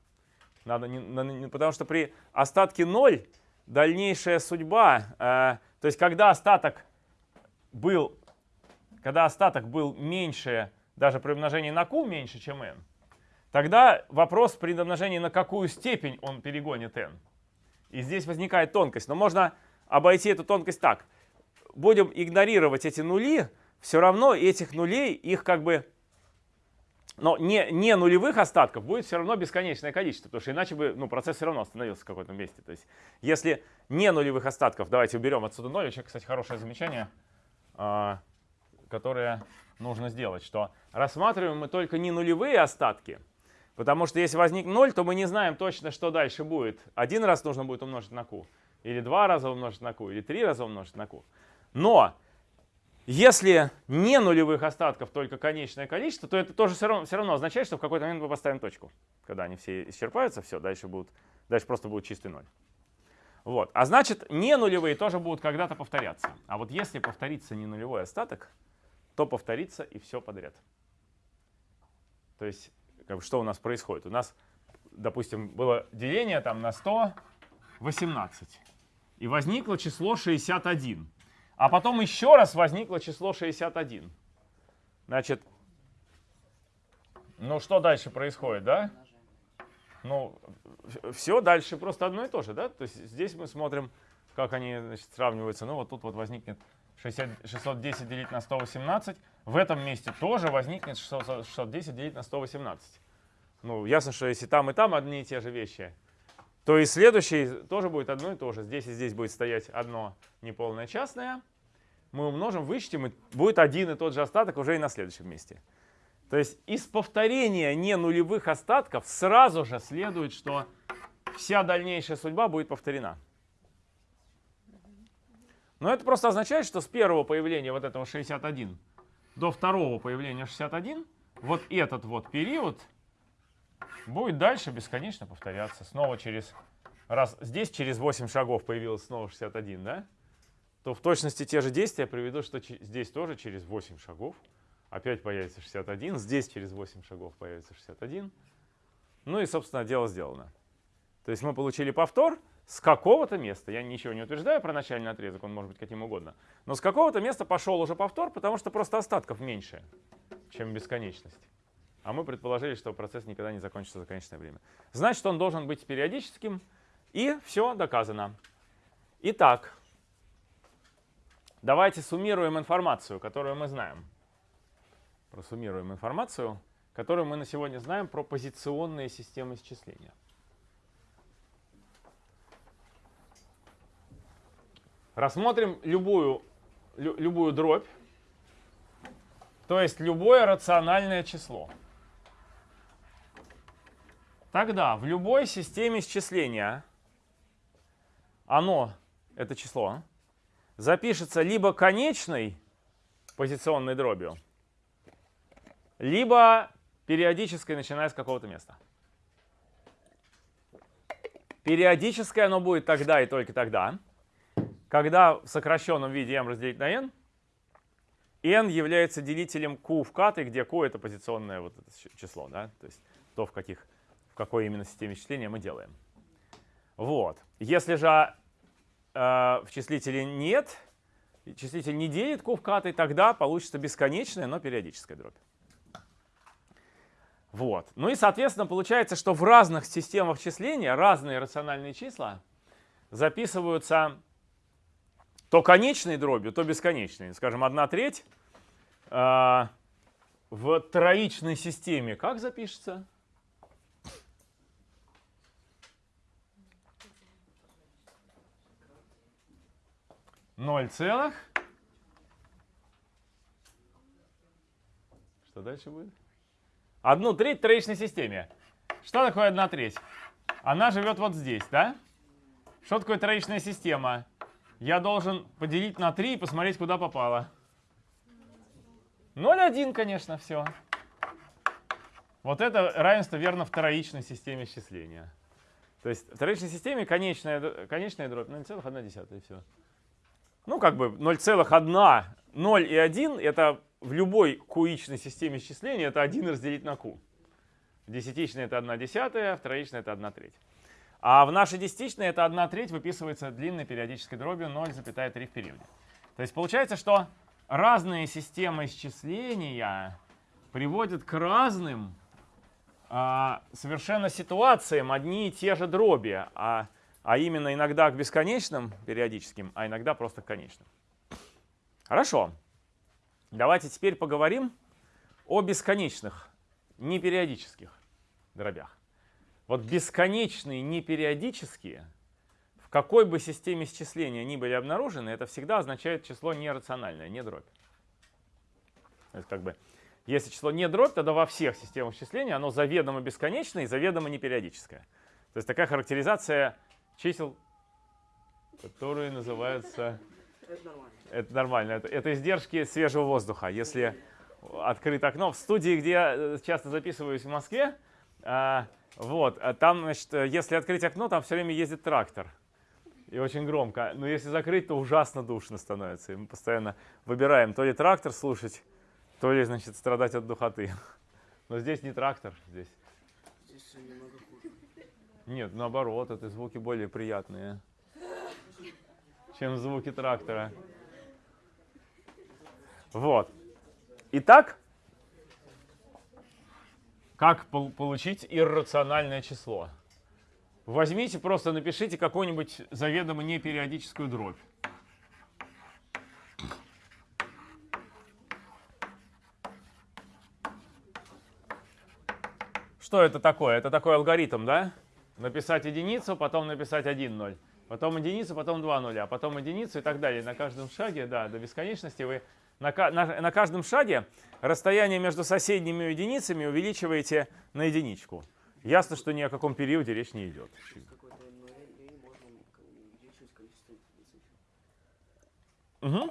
Надо не- на- не- потому что при остатке 0 дальнейшая судьба, э, то есть когда остаток был, когда остаток был меньше, даже при умножении на q меньше, чем n, тогда вопрос при домножении на какую степень он перегонит n. И здесь возникает тонкость. Но можно обойти эту тонкость так. Будем игнорировать эти нули, все равно этих нулей, их как бы, но не, не нулевых остатков будет все равно бесконечное количество, потому что иначе бы ну, процесс все равно остановился в каком-то месте. То есть если не нулевых остатков, давайте уберем отсюда 0, очень, кстати, хорошее замечание, а, которое нужно сделать, что рассматриваем мы только не нулевые остатки, потому что если возник 0, то мы не знаем точно, что дальше будет. Один раз нужно будет умножить на q, или два раза умножить на q, или три раза умножить на q. Но если не нулевых остатков, только конечное количество, то это тоже все равно, все равно означает, что в какой-то момент мы поставим точку. Когда они все исчерпаются, все, дальше, будут, дальше просто будет чистый ноль. Вот. А значит, не нулевые тоже будут когда-то повторяться. А вот если повторится не нулевой остаток, то повторится и все подряд. То есть, как бы, что у нас происходит? У нас, допустим, было деление там на 118. И возникло число 61. А потом еще раз возникло число 61. Значит, ну что дальше происходит, да? Ну, все дальше просто одно и то же, да? То есть здесь мы смотрим, как они значит, сравниваются. Ну, вот тут вот возникнет 60, 610 делить на 118. В этом месте тоже возникнет 600 610 делить на 118. Ну, ясно, что если там и там одни и те же вещи, то и следующий тоже будет одно и то же. Здесь и здесь будет стоять одно неполное частное. Мы умножим, вычтем, и будет один и тот же остаток уже и на следующем месте. То есть из повторения не нулевых остатков сразу же следует, что вся дальнейшая судьба будет повторена. Но это просто означает, что с первого появления вот этого 61 до второго появления 61, вот этот вот период будет дальше бесконечно повторяться. Снова через, раз здесь через 8 шагов появилось снова 61, да? То в точности те же действия приведут, что здесь тоже через 8 шагов опять появится 61, здесь через 8 шагов появится 61. Ну и, собственно, дело сделано. То есть мы получили повтор с какого-то места. Я ничего не утверждаю про начальный отрезок, он может быть каким угодно. Но с какого-то места пошел уже повтор, потому что просто остатков меньше, чем бесконечность. А мы предположили, что процесс никогда не закончится за конечное время. Значит, он должен быть периодическим, и все доказано. Итак, давайте суммируем информацию, которую мы знаем. Просуммируем информацию, которую мы на сегодня знаем про позиционные системы счисления. Рассмотрим любую, лю, любую дробь, то есть любое рациональное число. Тогда в любой системе счисления оно, это число, запишется либо конечной позиционной дробью, либо периодической, начиная с какого-то места. Периодическое оно будет тогда и только тогда, когда в сокращенном виде m разделить на n, n является делителем q в каты, где q это позиционное вот это число, да, то есть то, в каких в какой именно системе числения мы делаем. Вот. Если же в числителе нет, числитель не делит кувкатой, тогда получится бесконечная, но периодическая дробь. Вот. Ну и, соответственно, получается, что в разных системах числения разные рациональные числа записываются то конечной дробью, то бесконечной. Скажем, 1 треть э, в троичной системе как запишется? 0 целых. Что дальше будет? Одну треть в троичной системе. Что такое одна треть? Она живет вот здесь, да? Что такое троичная система? Я должен поделить на 3 и посмотреть, куда попало. 0,1, конечно, все. Вот это равенство верно в троичной системе счисления. То есть в троичной системе конечная, конечная дробь 0,1 и все. Ну, как бы 0,1, 0 и 1 это в любой куичной системе счисления это 1 разделить на q. Десятичная это 1 десятая, в троичной это 1 треть. А в нашей десятичной это 1 треть выписывается длинной периодической дробью 0,3 в периоде. То есть получается, что разные системы исчисления приводят к разным а, совершенно ситуациям одни и те же дроби. А а именно иногда к бесконечным периодическим, а иногда просто к конечным. Хорошо. Давайте теперь поговорим о бесконечных, непериодических дробях. Вот бесконечные непериодические, в какой бы системе счисления ни были обнаружены, это всегда означает число нерациональное, не дробь. То есть как бы, если число не дробь, тогда во всех системах счисления оно заведомо бесконечное и заведомо непериодическое. То есть такая характеризация чисел, которые называются... Это нормально. Это нормально. Это, это издержки свежего воздуха. Если открыть окно в студии, где я э, часто записываюсь в Москве, а, вот, а там, значит, если открыть окно, там все время ездит трактор. И очень громко. Но если закрыть, то ужасно душно становится. И мы постоянно выбираем то ли трактор слушать, то ли, значит, страдать от духоты. Но здесь не трактор, здесь Здесь. Нет, наоборот, это звуки более приятные, чем звуки трактора. Вот. Итак, Как пол- получить иррациональное число? Возьмите, просто напишите какую-нибудь заведомо непериодическую дробь. Что это такое? Это такой алгоритм, да? Написать единицу, потом написать 1, 0. Потом единицу, потом 2 нуля, потом единицу и так далее. На каждом шаге, да, до бесконечности вы на, на- на каждом шаге расстояние между соседними единицами увеличиваете на единичку. Ясно, что ни о каком периоде речь не идет. Мгм.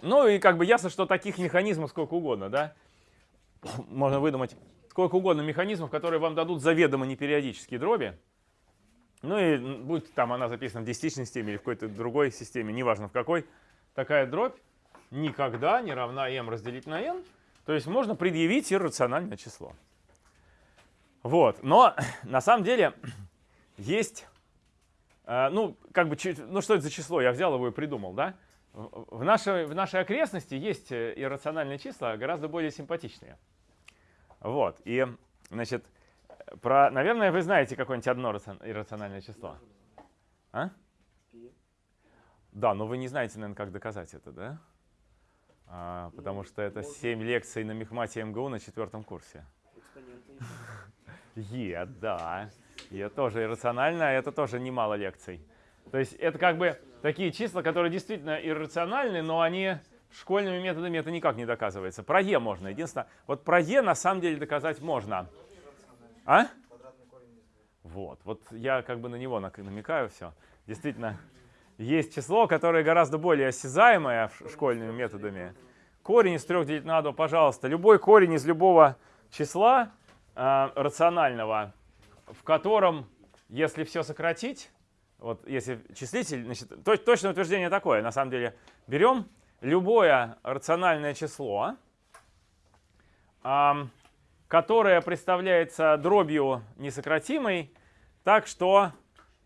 Ну и как бы ясно, что таких механизмов сколько угодно, да? Можно выдумать сколько угодно механизмов, которые вам дадут заведомо непериодические дроби. Ну и м, будет там она записана в десятичной системе или в какой-то другой системе, неважно в какой, такая дробь никогда не равна m разделить на n. То есть можно предъявить иррациональное число. Вот. Но на самом деле есть а, ну, как бы, ну что это за число? Я взял его и придумал, да? В в нашей, в нашей окрестности есть э, иррациональные числа, гораздо более симпатичные. Вот, и, значит, про, наверное, вы знаете какое-нибудь одно рацион- иррациональное число. А? Да, но вы не знаете, наверное, как доказать это, да? А, потому что это можно. 7 лекций на мехмате МГУ на четвертом курсе. Е, да. Е тоже иррационально, а это тоже немало лекций. То есть это как бы такие числа, которые действительно иррациональны, но они школьными методами это никак не доказывается. Про Е можно. Единственное, вот про Е на самом деле доказать можно. А? Вот, вот я как бы на него намекаю все. Действительно, есть число, которое гораздо более осязаемое школьными методами. Корень из 3 делить на 2, пожалуйста. Любой корень из любого числа а, рационального, в котором, если все сократить, вот если числитель, значит, то- точное утверждение такое, на самом деле, берем любое рациональное число, которое представляется дробью несократимой, так что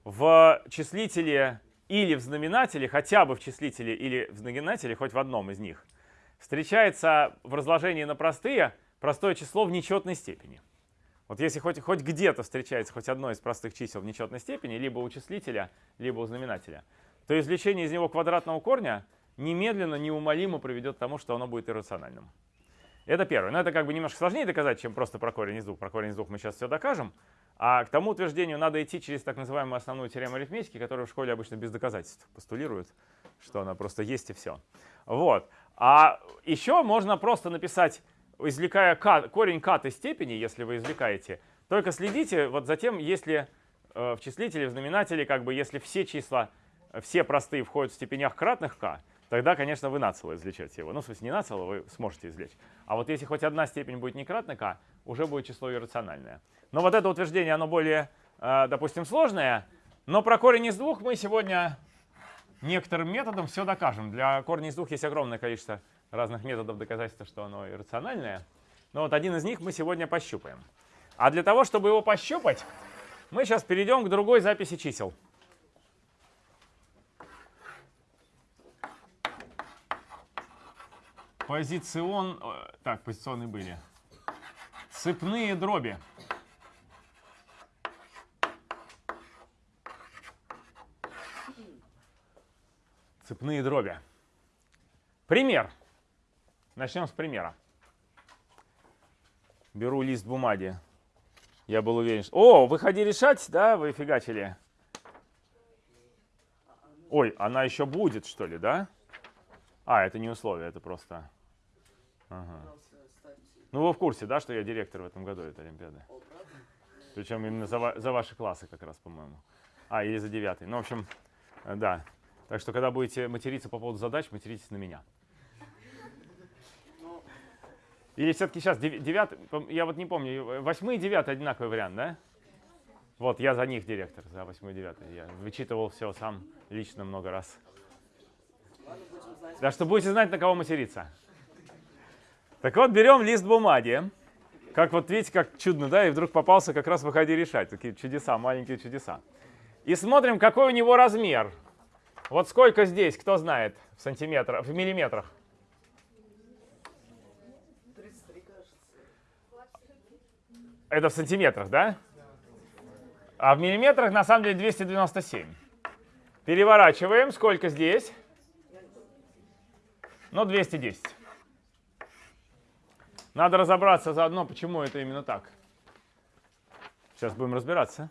в числителе или в знаменателе, хотя бы в числителе или в знаменателе, хоть в одном из них, встречается в разложении на простые простое число в нечетной степени. Вот если хоть, хоть где-то встречается хоть одно из простых чисел в нечетной степени, либо у числителя, либо у знаменателя, то извлечение из него квадратного корня немедленно, неумолимо приведет к тому, что оно будет иррациональным. Это первое. Но это как бы немножко сложнее доказать, чем просто про корень из двух. Про корень из двух мы сейчас все докажем. А к тому утверждению надо идти через так называемую основную теорему арифметики, которую в школе обычно без доказательств постулируют, что она просто есть и все. Вот. А еще можно просто написать, извлекая к, корень к степени, если вы извлекаете, только следите вот за тем, если э, в числителе, в знаменателе, как бы если все числа, э, все простые входят в степенях кратных k, тогда, конечно, вы нацело извлечете его. Ну, в смысле, не нацело, вы сможете извлечь. А вот если хоть одна степень будет не k, уже будет число иррациональное. Но вот это утверждение, оно более, э, допустим, сложное. Но про корень из двух мы сегодня некоторым методом все докажем. Для корня из двух есть огромное количество разных методов доказательства, что оно иррациональное. Но вот один из них мы сегодня пощупаем. А для того, чтобы его пощупать, мы сейчас перейдем к другой записи чисел. Позицион... э, Так, позиционные были. Цепные дроби. Цепные дроби. Пример. Начнем с примера. Беру лист бумаги. Я был уверен, что... О, выходи решать, да, вы фигачили. Ой, она еще будет, что ли, да? А, это не условие, это просто... Ага. Ставьте. Ну, вы в курсе, да, что я директор в этом году этой Олимпиады? О? Причем именно за, за ваши классы как раз, по-моему. А, или за девятый. Ну, в общем, э, да. Так что, когда будете материться по поводу задач, материтесь на меня. Ну, Или все-таки сейчас девятый, я вот не помню, э, восьмой и девятый одинаковый вариант, да? Вот, я за них директор, за восьмой и девятый. Я вычитывал все сам лично много раз. Да что будете знать, на кого материться. Так вот, берем лист бумаги. Как вот видите, как чудно, да? И вдруг попался как раз выходи решать. Такие чудеса, маленькие чудеса. И смотрим, какой у него размер. Вот сколько здесь, кто знает, в сантиметрах, в миллиметрах? 33, кажется. Это в сантиметрах, да? А в миллиметрах на самом деле 297. Переворачиваем. Сколько здесь? Ну, 210. Надо разобраться заодно, почему это именно так. Сейчас будем разбираться.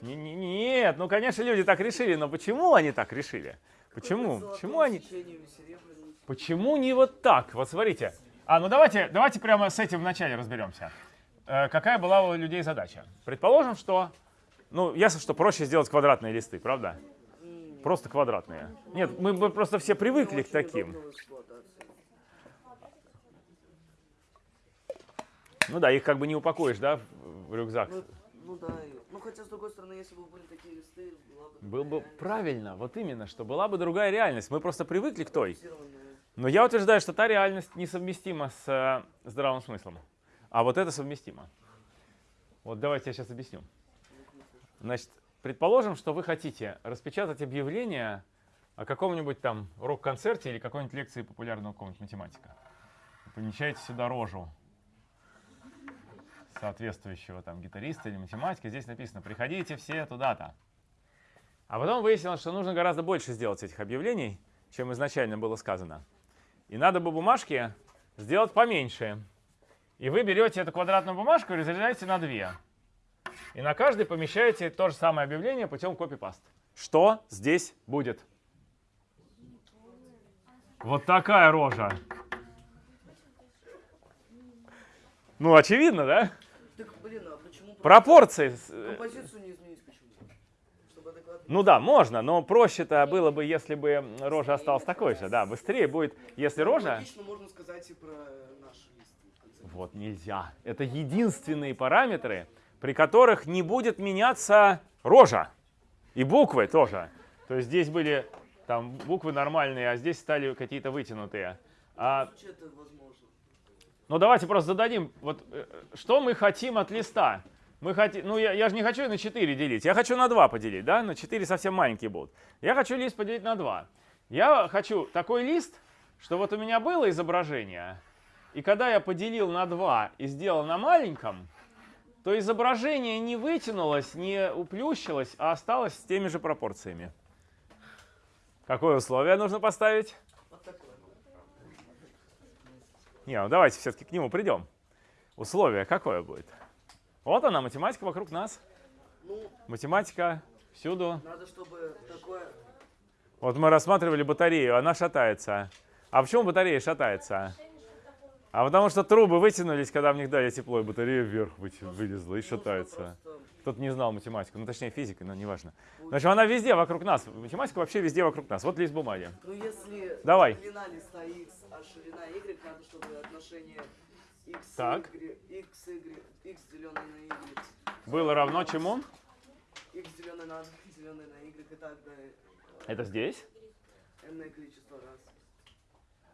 Не- не- Нет, ну, конечно, люди так решили, но почему они так решили? Почему? Почему они... Почему не вот так? Вот смотрите. А, ну давайте, давайте прямо с этим вначале разберемся. Э, какая была у людей задача? Предположим, что, ну, ясно, что проще сделать квадратные листы, правда? Просто квадратные. Нет, мы, мы просто все привыкли к таким. удобно в эксплуатации. Ну да, их как бы не упакуешь, да, в рюкзак. Ну, ну да, ну хотя с другой стороны, если бы были такие листы, была бы Был бы такая правильно, вот именно, что была бы другая реальность. Мы просто привыкли к той. Но я утверждаю, что та реальность несовместима с э, здравым смыслом. А вот это совместимо. Вот давайте я сейчас объясню. Значит, предположим, что вы хотите распечатать объявление о каком-нибудь там рок-концерте или какой-нибудь лекции популярного какого-нибудь математика. Помещаете сюда рожу соответствующего там гитариста или математика. Здесь написано «Приходите все туда-то». А потом выяснилось, что нужно гораздо больше сделать этих объявлений, чем изначально было сказано. И надо бы бумажки сделать поменьше. И вы берете эту квадратную бумажку и разрезаете на две. И на каждой помещаете то же самое объявление путем копипаст. Что здесь будет? Вот такая рожа. Ну, очевидно, да? Так, блин, а почему Пропорции. э, композицию не изменить почему? Чтобы адекватно. Ну да, можно, но проще-то было бы, если бы рожа осталась такой же. Да, быстрее будет, если рожа... Логично можно сказать и про наш лист. в конце. Вот нельзя. Это единственные параметры, при которых не будет меняться рожа. И буквы тоже. То есть здесь были там буквы нормальные, а здесь стали какие-то вытянутые. А, возможно. ну давайте просто зададим, вот э, что мы хотим от листа? Мы хотим, ну я, я же не хочу на 4 делить, я хочу на 2 поделить, да? На 4 совсем маленькие будут. Я хочу лист поделить на 2. Я хочу такой лист, что вот у меня было изображение, и когда я поделил на 2 и сделал на маленьком, то изображение не вытянулось, не уплющилось, а осталось с теми же пропорциями. Какое условие нужно поставить? Не, ну давайте все-таки к нему придем. Условие какое будет? Вот она, математика вокруг нас. Ну, Математика всюду. надо, чтобы такое... Вот мы рассматривали батарею, она шатается. А почему батарея шатается? А потому что трубы вытянулись, когда в них дали тепло, и батарея вверх выти- вылезла и шатается. Просто Кто-то не знал математику, ну точнее физика, но неважно. Значит, она везде вокруг нас. Математика вообще везде вокруг нас. Вот лист бумаги. Ну если Давай. длина листа x, а ширина y, надо, чтобы отношение x, Так. y, x, y, x деленное на y, Было равно чему? x деленное на 2, деленное на y и так далее. Это здесь. Энное количество раз.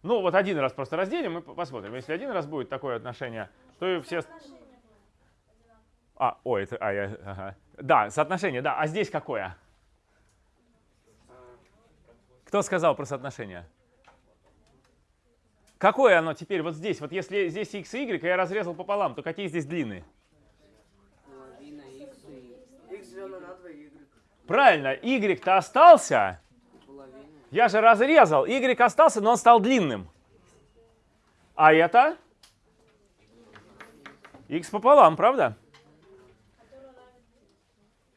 Ну, вот один раз просто разделим и по- посмотрим. Если один раз будет такое отношение, то и все... А, ой, это... А, я, ага. Да, соотношение, да. А здесь какое? Кто сказал про соотношение? Какое оно теперь вот здесь? Вот если здесь x и y, и я разрезал пополам, то какие здесь длины? Половина x и... x деленное на 2, y Правильно, y-то остался. Я же разрезал. Y остался, но он стал длинным. А это? X пополам, правда?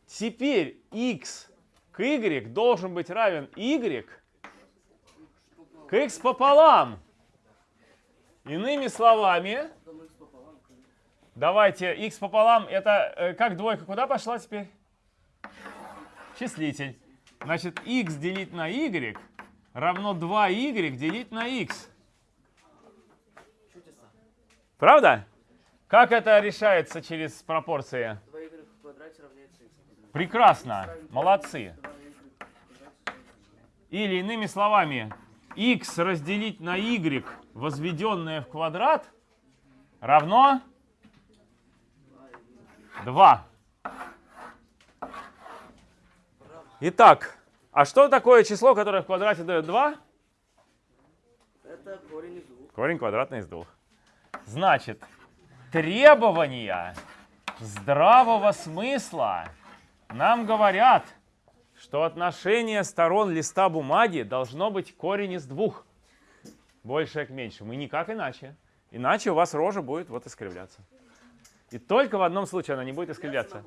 Теперь x к y должен быть равен y к x пополам. Иными словами, давайте x пополам, это э, как двойка куда пошла теперь? Числитель. Значит, x делить на y равно 2y делить на x. Правда? Как это решается через пропорции? 2y в квадрате равняется x. Прекрасно. Молодцы. 2y в квадрате. Или иными словами, x разделить на y, возведенное в квадрат, равно 2. Итак, а что такое число, которое в квадрате дает 2? Это корень из двух. Корень квадратный из двух. Значит, требования здравого смысла нам говорят, что отношение сторон листа бумаги должно быть корень из двух. Большее к меньшему. И никак иначе. Иначе у вас рожа будет вот искривляться. И только в одном случае она не будет искривляться.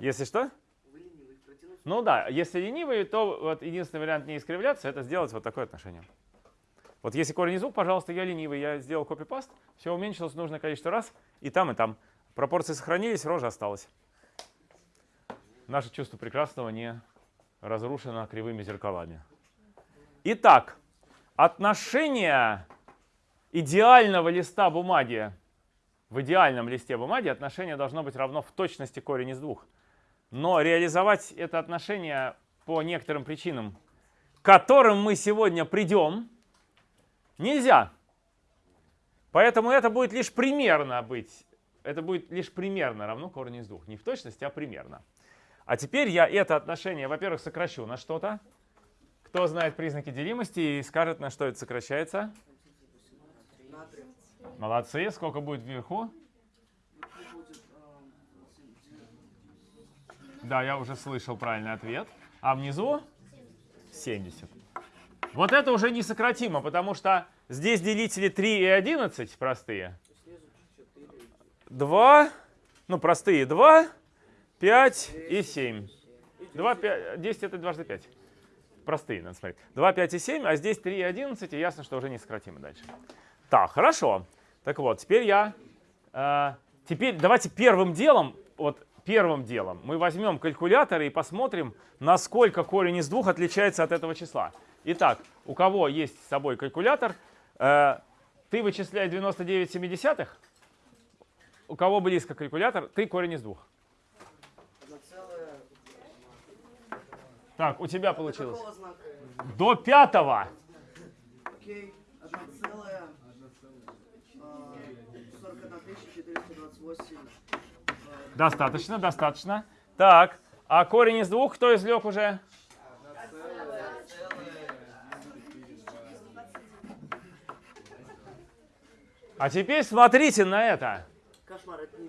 Если что? Ну да, если ленивый, то вот единственный вариант не искривляться, это сделать вот такое отношение. Вот если корень из двух, пожалуйста, я ленивый, я сделал копипаст, все уменьшилось нужное количество раз, и там, и там. Пропорции сохранились, рожа осталась. Наше чувство прекрасного не разрушено кривыми зеркалами. Итак, отношение идеального листа бумаги в идеальном листе бумаги отношение должно быть равно в точности корень из двух. Но реализовать это отношение по некоторым причинам, к которым мы сегодня придем, нельзя. Поэтому это будет лишь примерно быть. Это будет лишь примерно равно корню из двух. Не в точности, а примерно. А теперь я это отношение, во-первых, сокращу на что-то. Кто знает признаки делимости и скажет, на что это сокращается? Молодцы. Сколько будет вверху? Да, я уже слышал правильный ответ. А внизу 70. Вот это уже несократимо, потому что здесь делители 3 и 11 простые. снизу 4 2, ну простые 2, 5 и 7. 2, 5, 10 это дважды 5. Простые, надо смотреть. 2, 5 и 7, а здесь 3 и 11, и ясно, что уже несократимо дальше. Так, хорошо. Так вот, теперь я... э, теперь давайте первым делом, вот первым делом, мы возьмем калькулятор и посмотрим, насколько корень из двух отличается от этого числа. Итак, у кого есть с собой калькулятор, э, ты вычисляй 99 семидесятых, у кого близко калькулятор, ты корень из двух. Одна целая. Так, у тебя получилось. До пятого. Окей. Одна целая. а, 41 тысяча 428. Достаточно, достаточно. Так, а корень из двух кто извлек уже? А теперь смотрите на это.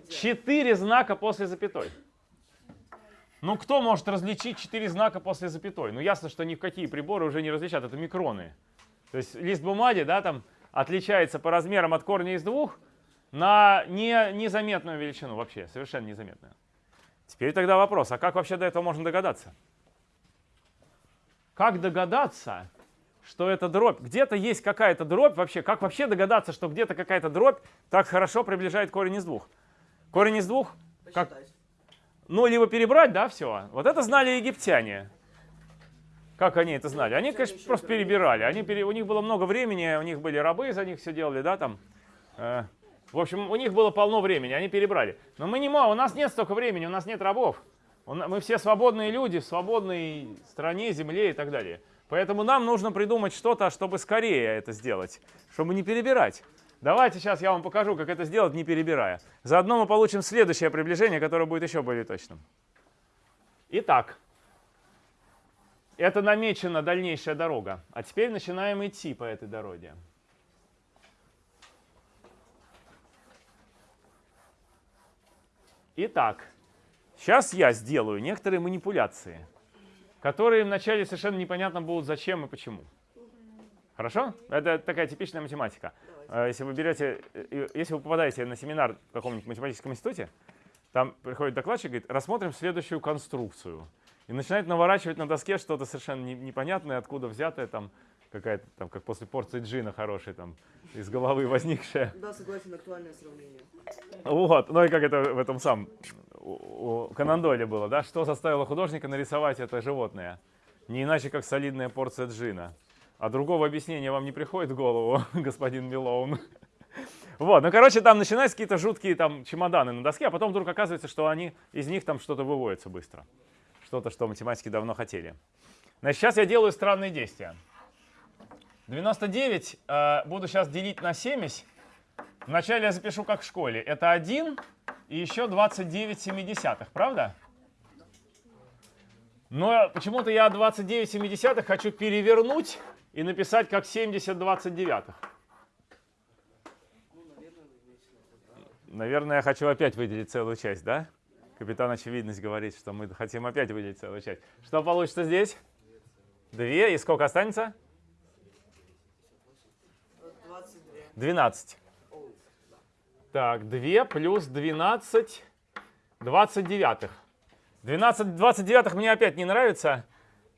Четыре знака после запятой. Ну, кто может различить четыре знака после запятой? Ну, ясно, что ни в какие приборы уже не различат, это микроны. То есть лист бумаги, да, там отличается по размерам от корня из двух на не, незаметную величину вообще, совершенно незаметную. Теперь тогда вопрос, а как вообще до этого можно догадаться? Как догадаться, что это дробь? Где-то есть какая-то дробь вообще. Как вообще догадаться, что где-то какая-то дробь так хорошо приближает корень из двух? Корень из двух, как. Ну, либо перебрать, да, все. Вот это знали египтяне. Как они это знали? Они, конечно, просто перебирали. Они пере- У них было много времени, у них были рабы, за них все делали, да, там. Э, В общем, у них было полно времени, они перебрали. Но мы не можем, у нас нет столько времени, у нас нет рабов. Мы все свободные люди в свободной стране, земле и так далее. Поэтому нам нужно придумать что-то, чтобы скорее это сделать, чтобы не перебирать. Давайте сейчас я вам покажу, как это сделать, не перебирая. Заодно мы получим следующее приближение, которое будет еще более точным. Итак, это намечена дальнейшая дорога. А теперь начинаем идти по этой дороге. Итак, сейчас я сделаю некоторые манипуляции, которые вначале совершенно непонятно будут зачем и почему. Хорошо? Это такая типичная математика. Э, Если вы берете, э, если вы попадаете на семинар в каком-нибудь математическом институте, там приходит докладчик и говорит, рассмотрим следующую конструкцию. И начинает наворачивать на доске что-то совершенно не- непонятное, откуда взятое, там какая-то, там, как после порции джина хорошей, там, из головы возникшая. Да, согласен, актуальное сравнение. Вот, ну и как это в этом сам, у, у Конан Дойля было, да? Что заставило художника нарисовать это животное? Не иначе, как солидная порция джина. А другого объяснения вам не приходит в голову, господин Милоун? Вот, ну, короче, там начинаются какие-то жуткие там чемоданы на доске, а потом вдруг оказывается, что они, из них там что-то выводится быстро. Что-то, что математики давно хотели. Значит, сейчас я делаю странные действия. 99 э, буду сейчас делить на 70. Вначале я запишу как в школе. Это 1 и еще 29 семидесятых, правда? Но почему-то я 29 семидесятых хочу перевернуть и написать как 70 29. Ну, наверное, я хочу опять выделить целую часть, да? Капитан Очевидность говорит, что мы хотим опять выделить целую часть. Что получится здесь? Две. И сколько останется? 22. 12. Так, 2 плюс 12, 29. 12 29 мне опять не нравится,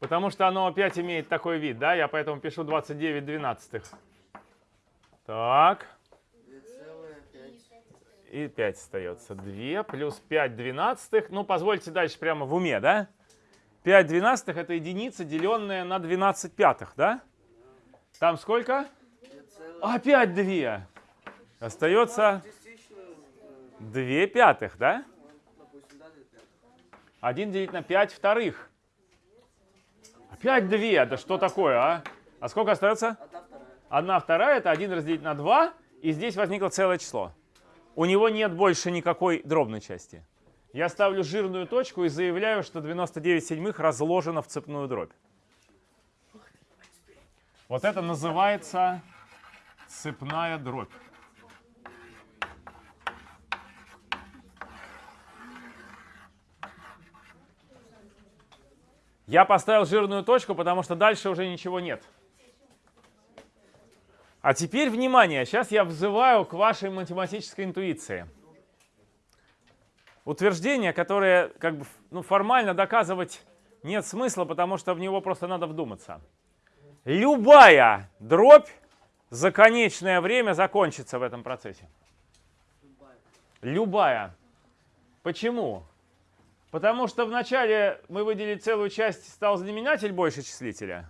потому что оно опять имеет такой вид, да? Я поэтому пишу 29 двенадцатых. Так, 2,5. и 5 остается. 2 плюс 5 двенадцатых. Ну, позвольте дальше прямо в уме, да? 5 двенадцатых это единица, деленная на 12 пятых, да? Там сколько? 2,5. Опять 2. Остается Частично, э, 2 пятых, да? допустим, да, 2 пятых. 1 делить на 5 вторых. Опять 2. Да что такое, а? А сколько остается? Одна вторая. 1 вторая это 1 разделить на 2. И здесь возникло целое число. У него нет больше никакой дробной части. Я ставлю жирную точку и заявляю, что 99 седьмых разложено в цепную дробь. Вот это называется цепная дробь. Я поставил жирную точку, потому что дальше уже ничего нет. А теперь внимание, сейчас я взываю к вашей математической интуиции. Утверждение, которое как бы ну, формально доказывать нет смысла, потому что в него просто надо вдуматься. Любая дробь за конечное время закончится в этом процессе. Любая. Почему? Потому что вначале мы выделили целую часть, стал знаменатель больше числителя.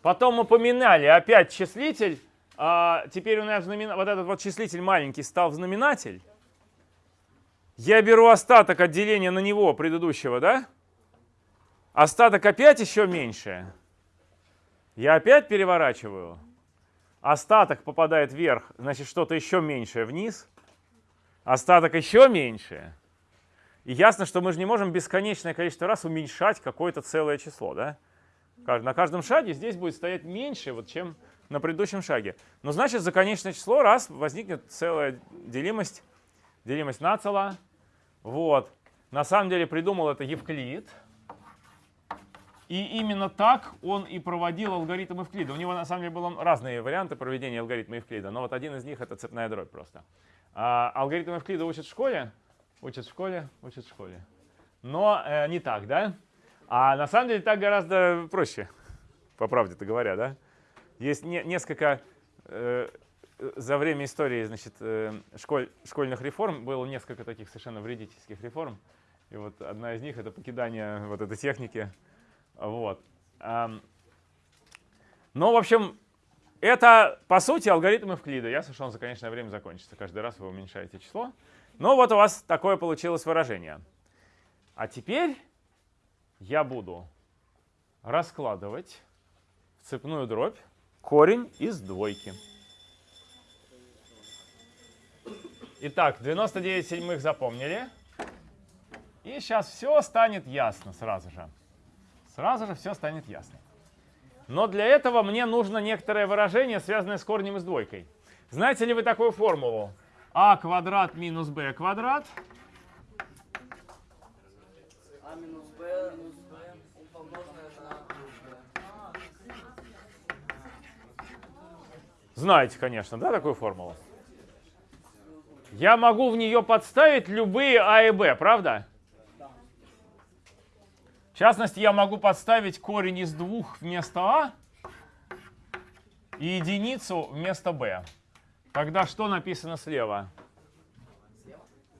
Потом мы поменяли опять числитель. А теперь у нас знамена- вот этот вот числитель маленький стал знаменатель. Я беру остаток от деления на него предыдущего, да? Остаток опять еще меньше. Я опять переворачиваю. Остаток попадает вверх, значит что-то еще меньшее вниз. Остаток еще меньше. И ясно, что мы же не можем бесконечное количество раз уменьшать какое-то целое число, да? На каждом шаге здесь будет стоять меньше, вот, чем на предыдущем шаге. Но значит, за конечное число раз возникнет целая делимость, делимость нацела. Вот. На самом деле придумал это Евклид. И именно так он и проводил алгоритм Евклида. У него на самом деле были разные варианты проведения алгоритма Евклида, но вот один из них это цепная дробь просто. А, алгоритм Евклида учат в школе, учат в школе, учат в школе. Но э, не так, да? А на самом деле так гораздо проще, по правде-то говоря, да? Есть не- несколько э, за время истории, значит, э, школь- школьных реформ было несколько таких совершенно вредительских реформ. И вот одна из них это покидание вот этой техники. Вот. Ам, Ну, в общем, это, по сути, алгоритм Евклида. Ясно, что он за конечное время закончится. Каждый раз вы уменьшаете число. Но вот у вас такое получилось выражение. А теперь я буду раскладывать в цепную дробь корень из двойки. Итак, 99 седьмых запомнили. И сейчас все станет ясно сразу же. Сразу же все станет ясно. Но для этого мне нужно некоторое выражение, связанное с корнем и с двойкой. Знаете ли вы такую формулу? А квадрат минус b квадрат А минус Б, минус Б, помноженное на. Знаете, конечно, да, такую формулу? Я могу в нее подставить любые а и b, правда? В частности, я могу подставить корень из двух вместо а и единицу вместо b. Тогда что написано слева?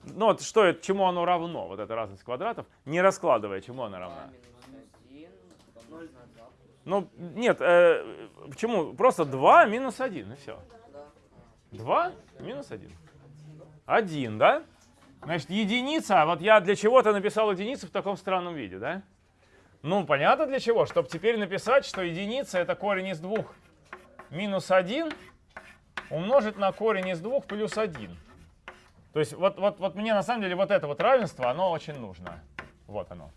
Ну вот что чему оно равно, вот эта разность квадратов, не раскладывая, чему она равна? Минус 1, помножить на 2. Ну, нет, э, почему? Просто 2 минус 1, и все. Да. 2 минус 1. 1, да? Значит, единица, вот я для чего-то написал единицу в таком странном виде, да? Ну, понятно для чего? Чтобы теперь написать, что единица это корень из 2 минус 1 умножить на корень из 2 плюс 1. То есть вот, вот, вот мне на самом деле вот это вот равенство, оно очень нужно. Вот оно.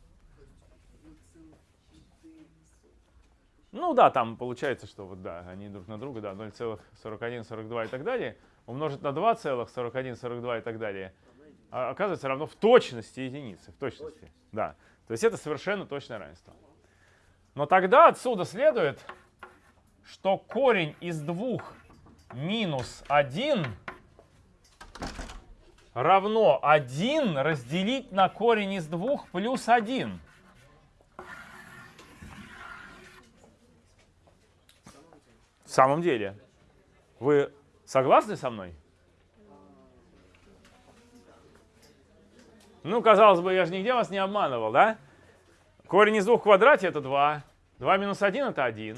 Ну да, там получается, что вот да, они друг на друга, да, 0,41, 42 и так далее, умножить на 2,41, 42 и так далее, а оказывается равно в точности единицы, в точности, да. То есть это совершенно точное равенство. Но тогда отсюда следует, что корень из двух минус 1 равно 1 разделить на корень из двух плюс 1. В самом деле. Вы согласны со мной? Ну, казалось бы, я же нигде вас не обманывал, да? Корень из двух квадрате это 2. 2 минус 1 это 1.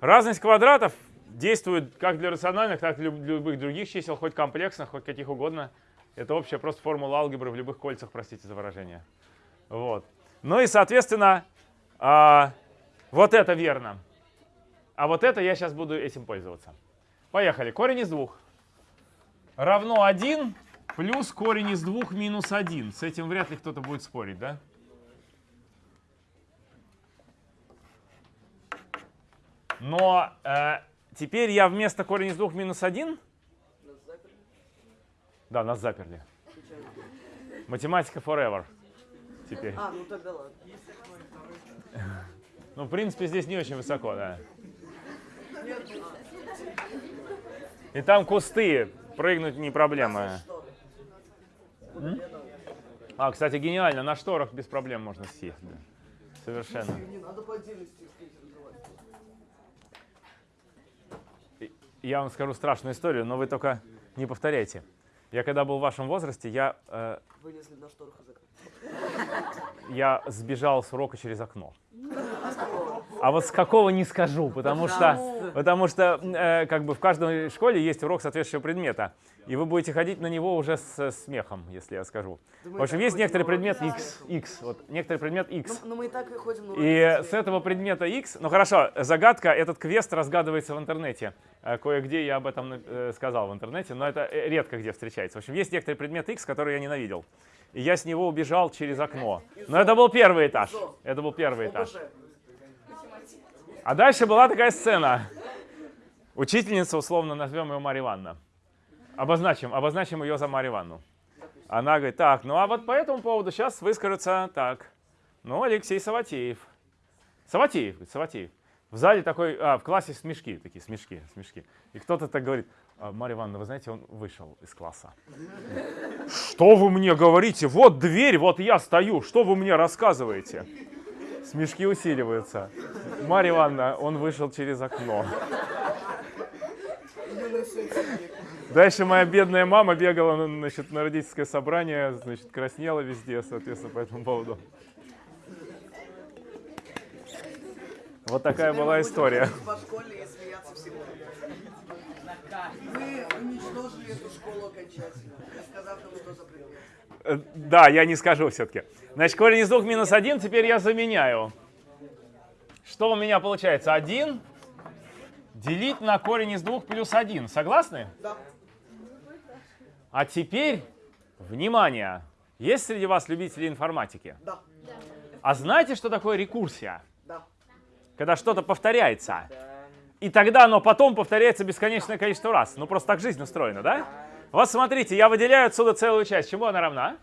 Разность квадратов действует как для рациональных, так и для любых других чисел, хоть комплексных, хоть каких угодно. Это общая просто формула алгебры в любых кольцах, простите за выражение. Вот. Ну и, соответственно, а, вот это верно. А вот это я сейчас буду этим пользоваться. Поехали. Корень из двух равно 1 плюс корень из двух минус 1. С этим вряд ли кто-то будет спорить, да? Но э, теперь я вместо корень из двух минус 1... Нас заперли? Да, нас заперли. Математика forever. Теперь. А, ну тогда ладно. Ну, в принципе, здесь не очень высоко, да. И там кусты. Прыгнуть не проблема. А, кстати, гениально. На шторах без проблем можно сесть. да. Совершенно. Не надо по отдельности искать разговаривать. Я вам скажу страшную историю, но вы только не повторяйте. Я когда был в вашем возрасте, я, э, Вылезли на шторах из окна. Я сбежал с урока через окно. А вот с какого не скажу, потому что, потому что э, как бы в каждой школе есть урок соответствующего предмета, и вы будете ходить на него уже с смехом, если я скажу. Мы В общем, есть некоторый предмет x, x, вот некоторый предмет x. Ну, ну мы и так и ходим на И с этого предмета x, ну хорошо, загадка, этот квест разгадывается в интернете. Э, Кое-где я об этом э, сказал в интернете, но это э, редко где встречается. В общем, есть некоторый предмет x, который я ненавидел. И я с него убежал через окно. Но это был первый этаж. Это был первый этаж. А дальше была такая сцена. Учительница, условно назовем ее Марья Ивановна. Обозначим, обозначим ее за Марью Ивановну. Она говорит, так, ну а вот по этому поводу сейчас выскажется так. Ну, Алексей Саватеев. Саватеев, говорит, Саватеев. В зале такой, а, в классе смешки, такие смешки, смешки. И кто-то так говорит, «А, Марья Ивановна, вы знаете, он вышел из класса. Что вы мне говорите? Вот дверь, вот я стою, что вы мне рассказываете? Смешки усиливаются. Марья Ивановна, он вышел через окно. Дальше моя бедная мама бегала на, значит, на родительское собрание, значит, краснела везде, соответственно, по этому поводу. Вот такая была история. ходить По школе и смеяться всему. Вы уничтожили эту школу окончательно, не сказав нам, что за предмет. Э, Да, я не скажу все-таки. Значит, корень из двух минус один теперь я заменяю. Что у меня получается? 1 делить на корень из двух плюс 1. Согласны? Да. А теперь, внимание, есть среди вас любители информатики? Да. А знаете, что такое рекурсия? Да. Когда что-то повторяется. Да. И тогда оно потом повторяется бесконечное количество раз. Ну, просто так жизнь устроена, да? Вот смотрите, я выделяю отсюда целую часть. Чему она равна?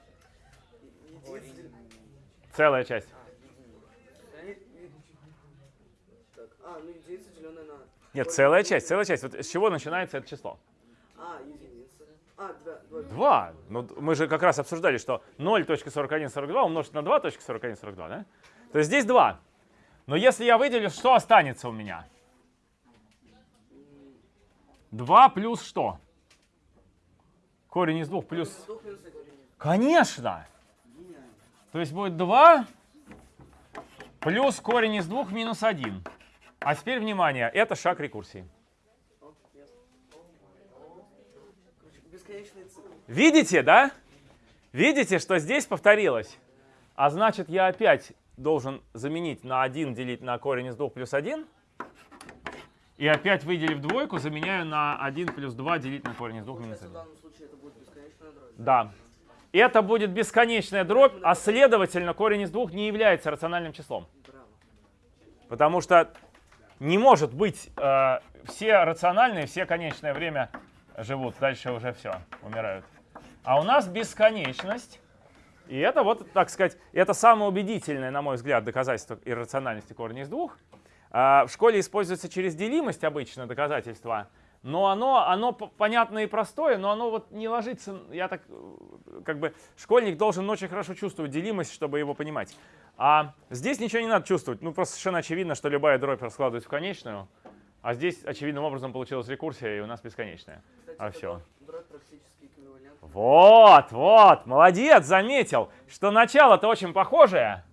Целая часть. Нет, целая часть, целая часть. Вот с чего начинается это число? А, единица. А, два, два. 2. Ну, мы же как раз обсуждали, что 0.4142 умножить на 2.4142, да? То есть здесь 2. Но если я выделю, что останется у меня? 2 плюс что? Корень из 2 плюс... Конечно! То есть будет 2 плюс корень из 2 минус 1. А теперь внимание, это шаг рекурсии. Видите, да? Видите, что здесь повторилось? А значит, я опять должен заменить на 1 делить на корень из 2 плюс 1. И опять выделив двойку, заменяю на 1 плюс 2 делить на корень из 2 минус Получается, в 1. данном случае это будет бесконечная дробь. Да. Это будет бесконечная дробь, а следовательно корень из 2 не является рациональным числом. Потому что не может быть э, все рациональные, все конечное время живут, дальше уже все, умирают. А у нас бесконечность. И это вот, так сказать, это самое убедительное, на мой взгляд, доказательство иррациональности корня из двух. А, в школе используется через делимость обычно доказательство, но оно, оно понятное и простое, но оно вот не ложится, я так, как бы, школьник должен очень хорошо чувствовать делимость, чтобы его понимать. А здесь ничего не надо чувствовать, ну просто совершенно очевидно, что любая дробь раскладывается в конечную, а здесь очевидным образом получилась рекурсия, и у нас бесконечная. Кстати, А все. Вот, вот, молодец, заметил, что начало-то очень похожее.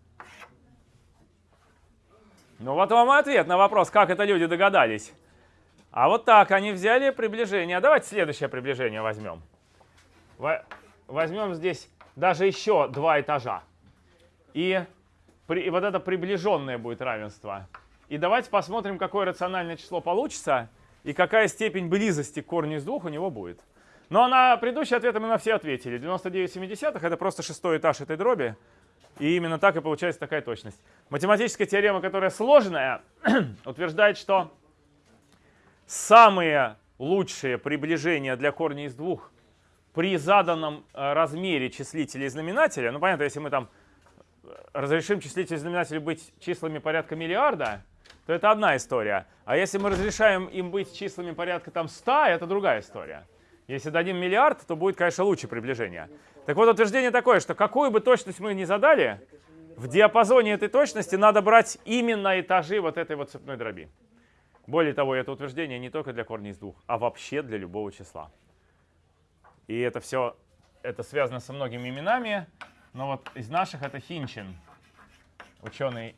Ну вот вам и ответ на вопрос, как это люди догадались. А вот так они взяли приближение. Давайте следующее приближение возьмем. Во- Возьмем здесь даже еще два этажа. И, при- и вот это приближенное будет равенство. И давайте посмотрим, какое рациональное число получится и какая степень близости к корню из двух у него будет. Но на предыдущие ответы мы на все ответили. 99,7 это просто шестой этаж этой дроби. И именно так и получается такая точность. Математическая теорема, которая сложная, утверждает, что самые лучшие приближения для корня из двух при заданном э, размере числителя и знаменателя, ну понятно, если мы там э, разрешим числитель и знаменатель быть числами порядка миллиарда, то это одна история. А если мы разрешаем им быть числами порядка там 100, это другая история. Если дадим миллиард, то будет, конечно, лучше приближение. Так вот, утверждение такое, что какую бы точность мы ни задали, в диапазоне этой точности надо брать именно этажи вот этой вот цепной дроби. Более того, это утверждение не только для корня из двух, а вообще для любого числа. И это все это связано со многими именами, но вот из наших это Хинчин, ученый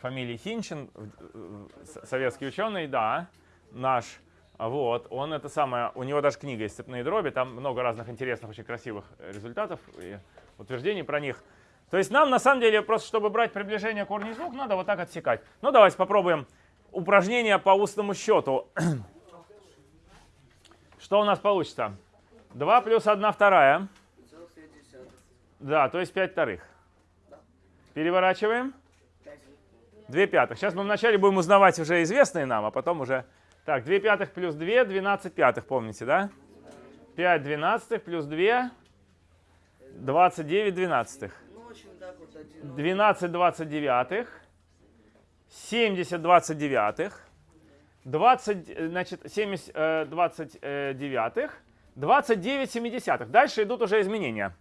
фамилии Хинчин, советский ученый, да, наш. Вот, он это самое, у него даже книга есть «Цепные дроби», там много разных интересных, очень красивых э, результатов и утверждений про них. То есть нам, на самом деле, просто чтобы брать приближение корня из двух, надо вот так отсекать. Ну, давайте попробуем упражнение по устному счету. Что у нас получится? 2 плюс 1 вторая. Да, то есть 5 вторых. Переворачиваем. Пять. 2 пятых. Сейчас мы вначале будем узнавать уже известные нам, а потом уже... Так, 2 пятых плюс 2, 12 пятых, помните, да? 5 двенадцатых плюс 2, 29 двенадцатых. Ну, очень так вот один. 12 29, 70 29, 20, э, значит, 70 э, 29, 29 семидесятых. Дальше идут уже изменения.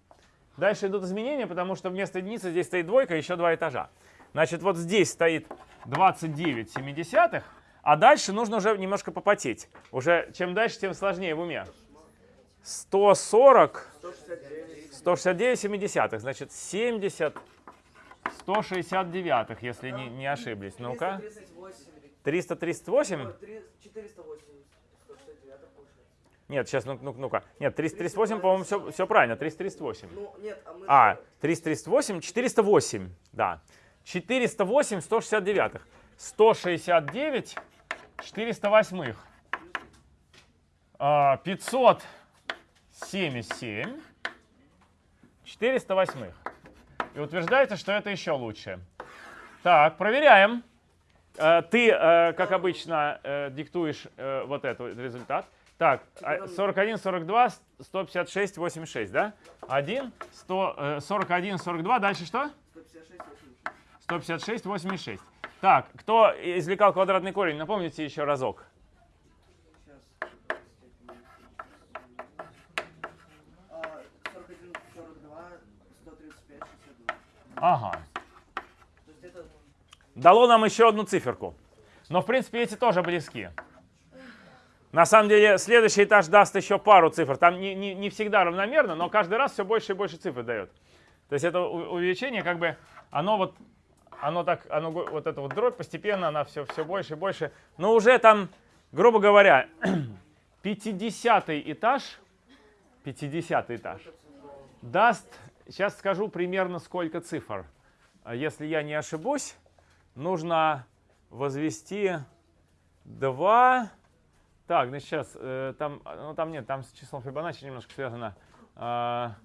Дальше идут изменения, потому что вместо единицы здесь стоит двойка, еще два этажа. Значит, вот здесь стоит 29 семидесятых, а дальше нужно уже немножко попотеть. Уже чем дальше, тем сложнее в уме. 140 169. 169 семидесятых, значит 70 169, если не, не ошиблись. Ну-ка. 338. 338? О, три- 480. 169 получается. Нет, сейчас, ну, ну, ну-ка. Нет, 338, по-моему, все, все правильно, 338. Ну, нет, а мы... А, же- 338, 408, да. 408, 169. 169, 408. А, 577, 408. И утверждается, что это еще лучше. Так, проверяем. Э, Ты, э, как обычно, э, диктуешь э, вот этот результат. Так, а, 41, 42, 156, 86, да? 1, 100, э, 41, 42, дальше что? 156, 86. 156, 86. Так, кто извлекал квадратный корень, напомните еще разок. Сейчас. 41, 42, 135, 62. Ага. Дало нам еще одну циферку. Но, в принципе, эти тоже близки. На самом деле, следующий этаж даст еще пару цифр. Там не, не, не всегда равномерно, но каждый раз все больше и больше цифр дает. То есть это увеличение, как бы, оно вот, оно так, оно, вот это вот дробь постепенно, она все, все больше и больше. Но уже там, грубо говоря, 50 этаж, 50 этаж даст, сейчас скажу примерно сколько цифр. А Если я не ошибусь, нужно возвести 2. Так, значит, сейчас, э, там, ну, там нет, там с числом Фибоначчи немножко связано. А,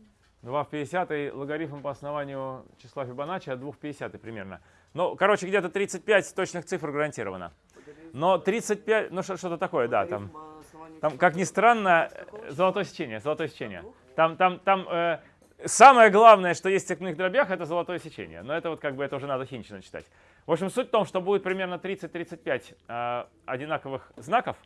2 в 50 логарифм по основанию числа Фибоначчи от 2 в 50 примерно. Ну, короче, где-то 35 точных цифр гарантировано. Но 35, ну что- что-то такое, да, там. А Там, как ни странно, э, золотое сечение, золотое сечение. Двух? Там, там, там э, самое главное, что есть в степных дробях, это золотое сечение. Но это вот как бы это уже надо химично читать. В общем, суть в том, что будет примерно 30-35 э, одинаковых знаков.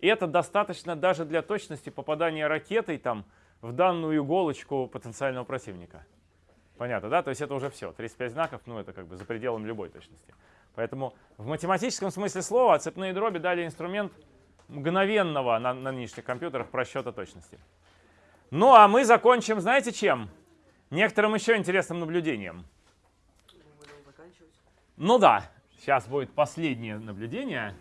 И это достаточно даже для точности попадания ракетой там в данную иголочку потенциального противника. Понятно, да? То есть это уже все. 35 знаков, ну это как бы за пределом любой точности. Поэтому в математическом смысле слова цепные дроби дали инструмент мгновенного на, на нынешних компьютерах просчета точности. Ну а мы закончим, знаете чем? Некоторым еще интересным наблюдением. Ну да, сейчас будет последнее наблюдение.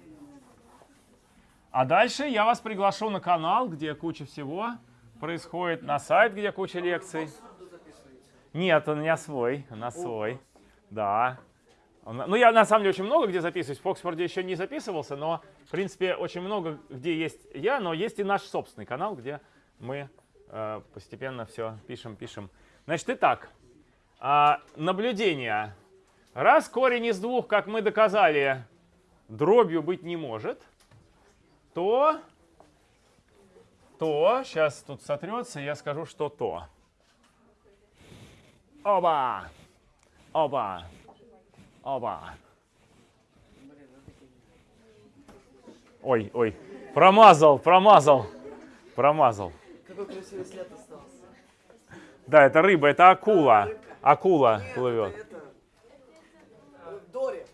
А дальше я вас приглашу на канал, где куча всего происходит, на сайт, где куча лекций. Нет, он у меня свой, у нас свой. Да. Ну, я на самом деле очень много где записываюсь. В Оксфорде еще не записывался, но, в принципе, очень много где есть я, но есть и наш собственный канал, где мы э, постепенно все пишем, пишем. Значит, итак, а, наблюдение. Раз корень из двух, как мы доказали, дробью быть не может, то, то, сейчас тут сотрется, я скажу, что то. Оба! Оба! Оба! Ой, ой, промазал, промазал, промазал. Какой красивый след остался. Да, это рыба, это акула. Акула плывет. э, Дори.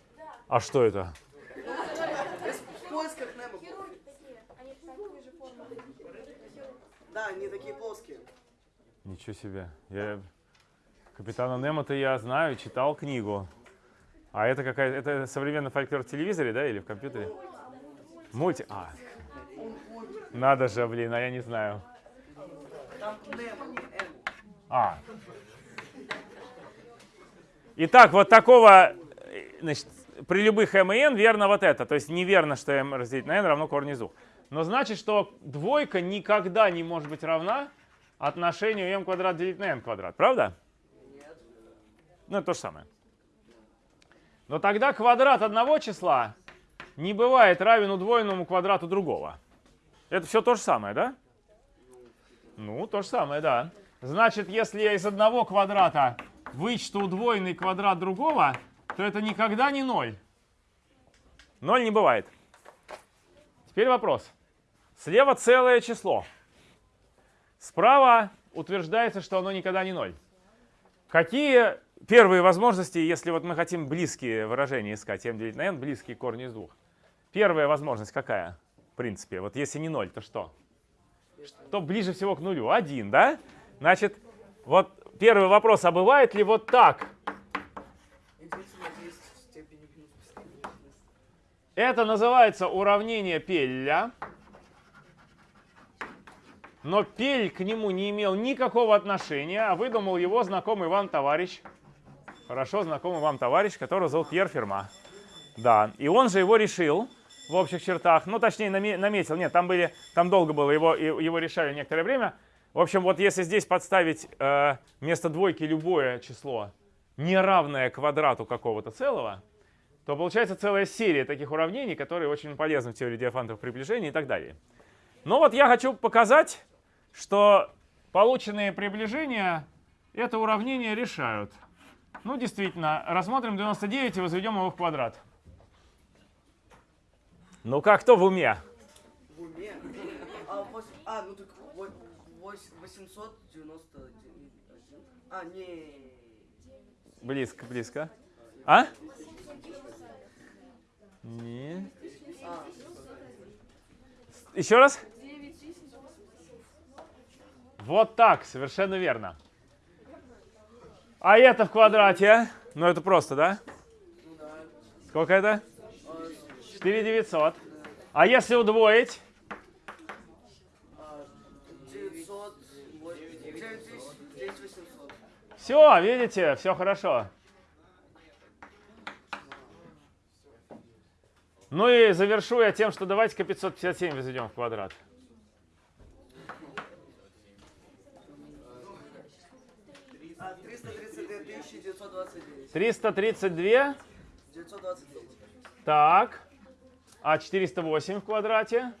А что это? В поисках Немо. Хирурги такие, они такой же формы. Да, они такие плоские. Ничего себе. Я... Капитана Немо-то я знаю, читал книгу. А это какая это современный фольклор в телевизоре, да, или в компьютере? Мульти... А. Надо же, блин, а я не знаю. М. А. Итак, вот такого, э, значит, при любых m и n верно вот это. То есть неверно, что m разделить на n равно корень из двух. Но значит, что двойка никогда не может быть равна отношению m квадрат делить на n квадрат. Правда? Нет. Ну, это то же самое. Но тогда квадрат одного числа не бывает равен удвоенному квадрату другого. Это все то же самое, да? Ну, то же самое, да. Значит, если я из одного квадрата вычту удвоенный квадрат другого, то это никогда не ноль. Ноль не бывает. Теперь вопрос. Слева целое число. Справа утверждается, что оно никогда не ноль. Какие первые возможности, если вот мы хотим близкие выражения искать, m делить на n, близкие корни из двух? Первая возможность какая? В принципе, вот если не 0, то что? Что ближе всего к нулю? Один, да? Значит, вот первый вопрос, а бывает ли вот так? Это называется уравнение Пелля. Но Пель к нему не имел никакого отношения, а выдумал его знакомый вам товарищ. Хорошо знакомый вам товарищ, которого зовут Пьер Ферма. Да, и он же его решил в общих чертах, ну точнее наме- наметил, нет, там были, там долго было, его, его решали некоторое время. В общем, вот если здесь подставить э, вместо двойки любое число, неравное квадрату какого-то целого, то получается целая серия таких уравнений, которые очень полезны в теории диафантовых приближений и так далее. Но вот я хочу показать, что полученные приближения это уравнение решают. Ну, действительно, рассмотрим 99 и возведем его в квадрат. Ну как, кто в уме? В уме. А, вось- а, ну так вот, вось- 891. А, не. Близко, близко. А? Не. Еще раз? Вот так, совершенно верно. А это в квадрате? Ну это просто, да? Сколько это? А, 4900. А если удвоить? а, 900. 9800. Все, видите, все хорошо. Ну и завершу я тем, что давайте-ка 557 возведем в квадрат. А, 332 929. 332, 929. так. А 408 в квадрате?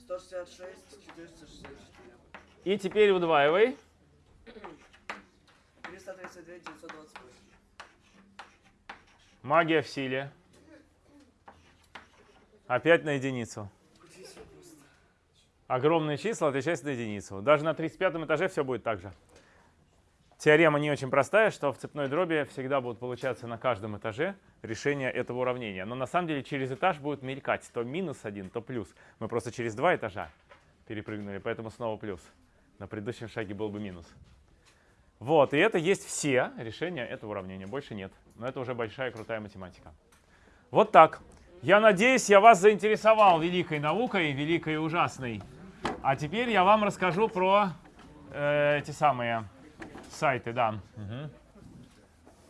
166, 464. И теперь удваивай. 332, 928. Магия в силе. Опять на единицу. Огромные числа отличаются на единицу. Даже на 35 этаже все будет так же. Теорема не очень простая, что в цепной дроби всегда будут получаться на каждом этаже решения этого уравнения. Но на самом деле через этаж будет мелькать то минус один, то плюс. Мы просто через два этажа перепрыгнули, поэтому снова плюс. На предыдущем шаге был бы минус. Вот, и это есть все решения этого уравнения, больше нет. Но это уже большая крутая математика. Вот так. Я надеюсь, я вас заинтересовал великой наукой, великой и ужасной. А теперь я вам расскажу про э, эти самые сайты, да. Мгм.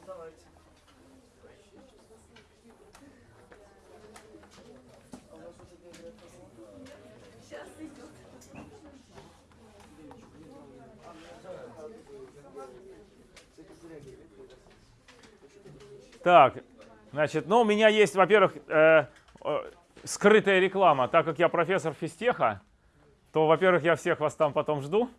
Давайте. У нас тут не играет Так, значит, ну у меня есть, во-первых, э, э, скрытая реклама. Так как я профессор физтеха, то, во-первых, я всех вас там потом жду.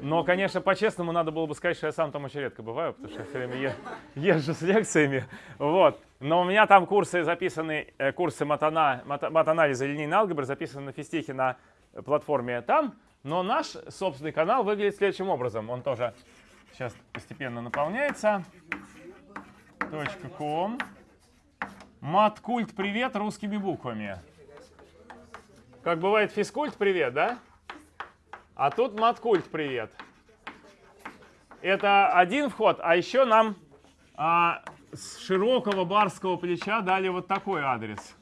Но, конечно, по-честному надо было бы сказать, что я сам там очень редко бываю, потому что я все время езжу с лекциями. Вот. Но у меня там курсы записаны, э, курсы матана, мат- матанализа линейной алгебры записаны на физтехе на платформе там. Но наш собственный канал выглядит следующим образом. Он тоже сейчас постепенно наполняется. Ком. Маткульт привет русскими буквами. Как бывает физкульт привет, да? А тут маткульт привет. Это один вход, а еще нам а, с широкого барского плеча дали вот такой адрес.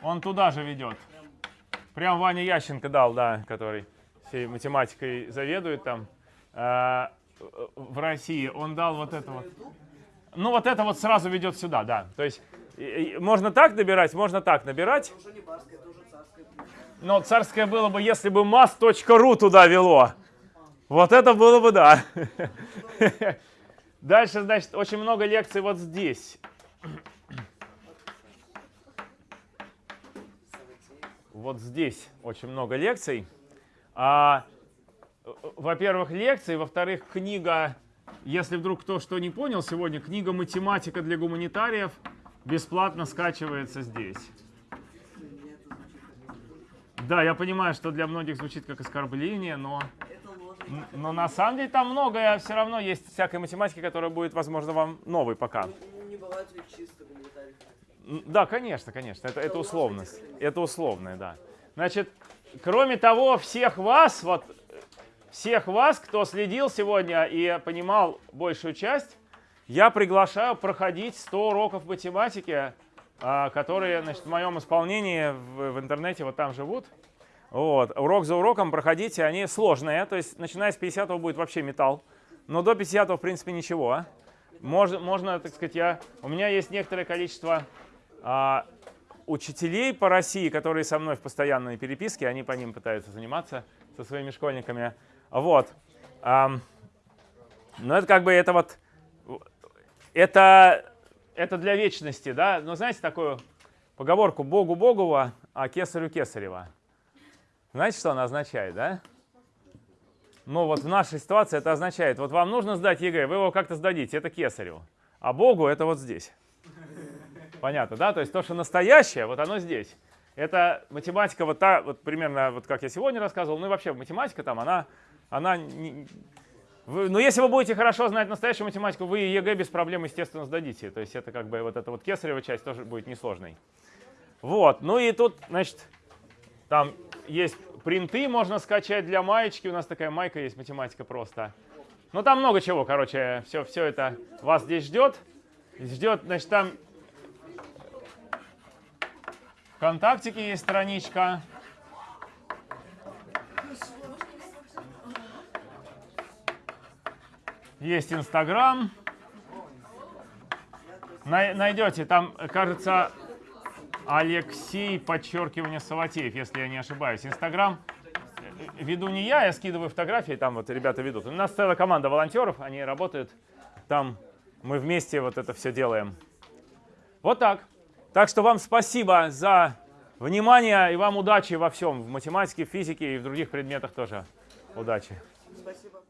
Он туда же ведет. Прям Ваня Ященко дал, да, который всей математикой заведует там а, в России. Он дал вот это вот. Ну вот это вот сразу ведет сюда, да. То есть можно так набирать, можно так набирать. Это уже не царское. Но царское было бы, если бы mass.ru туда вело. Вот это было бы да. Дальше, значит, очень много лекций вот здесь. Вот здесь очень много лекций. А, во-первых, лекции, во-вторых, книга, если вдруг кто что не понял, сегодня книга «Математика для гуманитариев» бесплатно скачивается здесь. Да, я понимаю, что для многих звучит как оскорбление, но, но на самом деле там многое все равно есть всякой математики, которая будет, возможно, вам новой пока. Ну, Не бывает ведь чисто гуманитариев. М, Да, конечно, конечно, это, это условность. Это условное, да. Значит, кроме того, всех вас, вот, всех вас, кто следил сегодня и понимал большую часть, я приглашаю проходить 100 уроков математики, а, которые, значит, в моем исполнении в, в интернете вот там живут. Вот. Урок за уроком проходите, они сложные, то есть начиная с 50 будет вообще металл, но до 50 в принципе ничего. а. Можно, можно, так сказать, я, у меня есть некоторое количество а, учителей по России, которые со мной в постоянной переписке, они по ним пытаются заниматься со своими школьниками. Вот. Ам, но это как бы это вот, это, это для вечности, да? Ну, знаете такую поговорку «Богу Богова, а кесарю Кесарева». Знаете, что она означает, да? Ну вот в нашей ситуации это означает, вот вам нужно сдать ЕГЭ, вы его как-то сдадите, это кесарю. А Богу это вот здесь. Понятно, да? То есть то, что настоящее, вот оно здесь. Это математика вот та, вот примерно, вот как я сегодня рассказывал, ну и вообще математика там, она, она не- вы- ну, если вы будете хорошо знать настоящую математику, вы ЕГЭ без проблем, естественно, сдадите. То есть это как бы вот эта вот кесарева часть тоже будет несложной. Вот, ну и тут, значит, там есть принты, можно скачать для маечки. У нас такая майка есть, математика просто. Ну, там много чего, короче, все, все это вас здесь ждет. Ждет, значит, там ВКонтактике есть страничка. Есть Инстаграм. Най- найдете, там, кажется, Алексей, подчеркивание Саватеев, если я не ошибаюсь. Инстаграм э, веду не я, я скидываю фотографии, там вот ребята ведут. У нас целая команда волонтеров, они работают там, мы вместе вот это все делаем. Вот так. Так что вам спасибо за внимание и вам удачи во всем. В математике, в физике и в других предметах тоже удачи. Спасибо.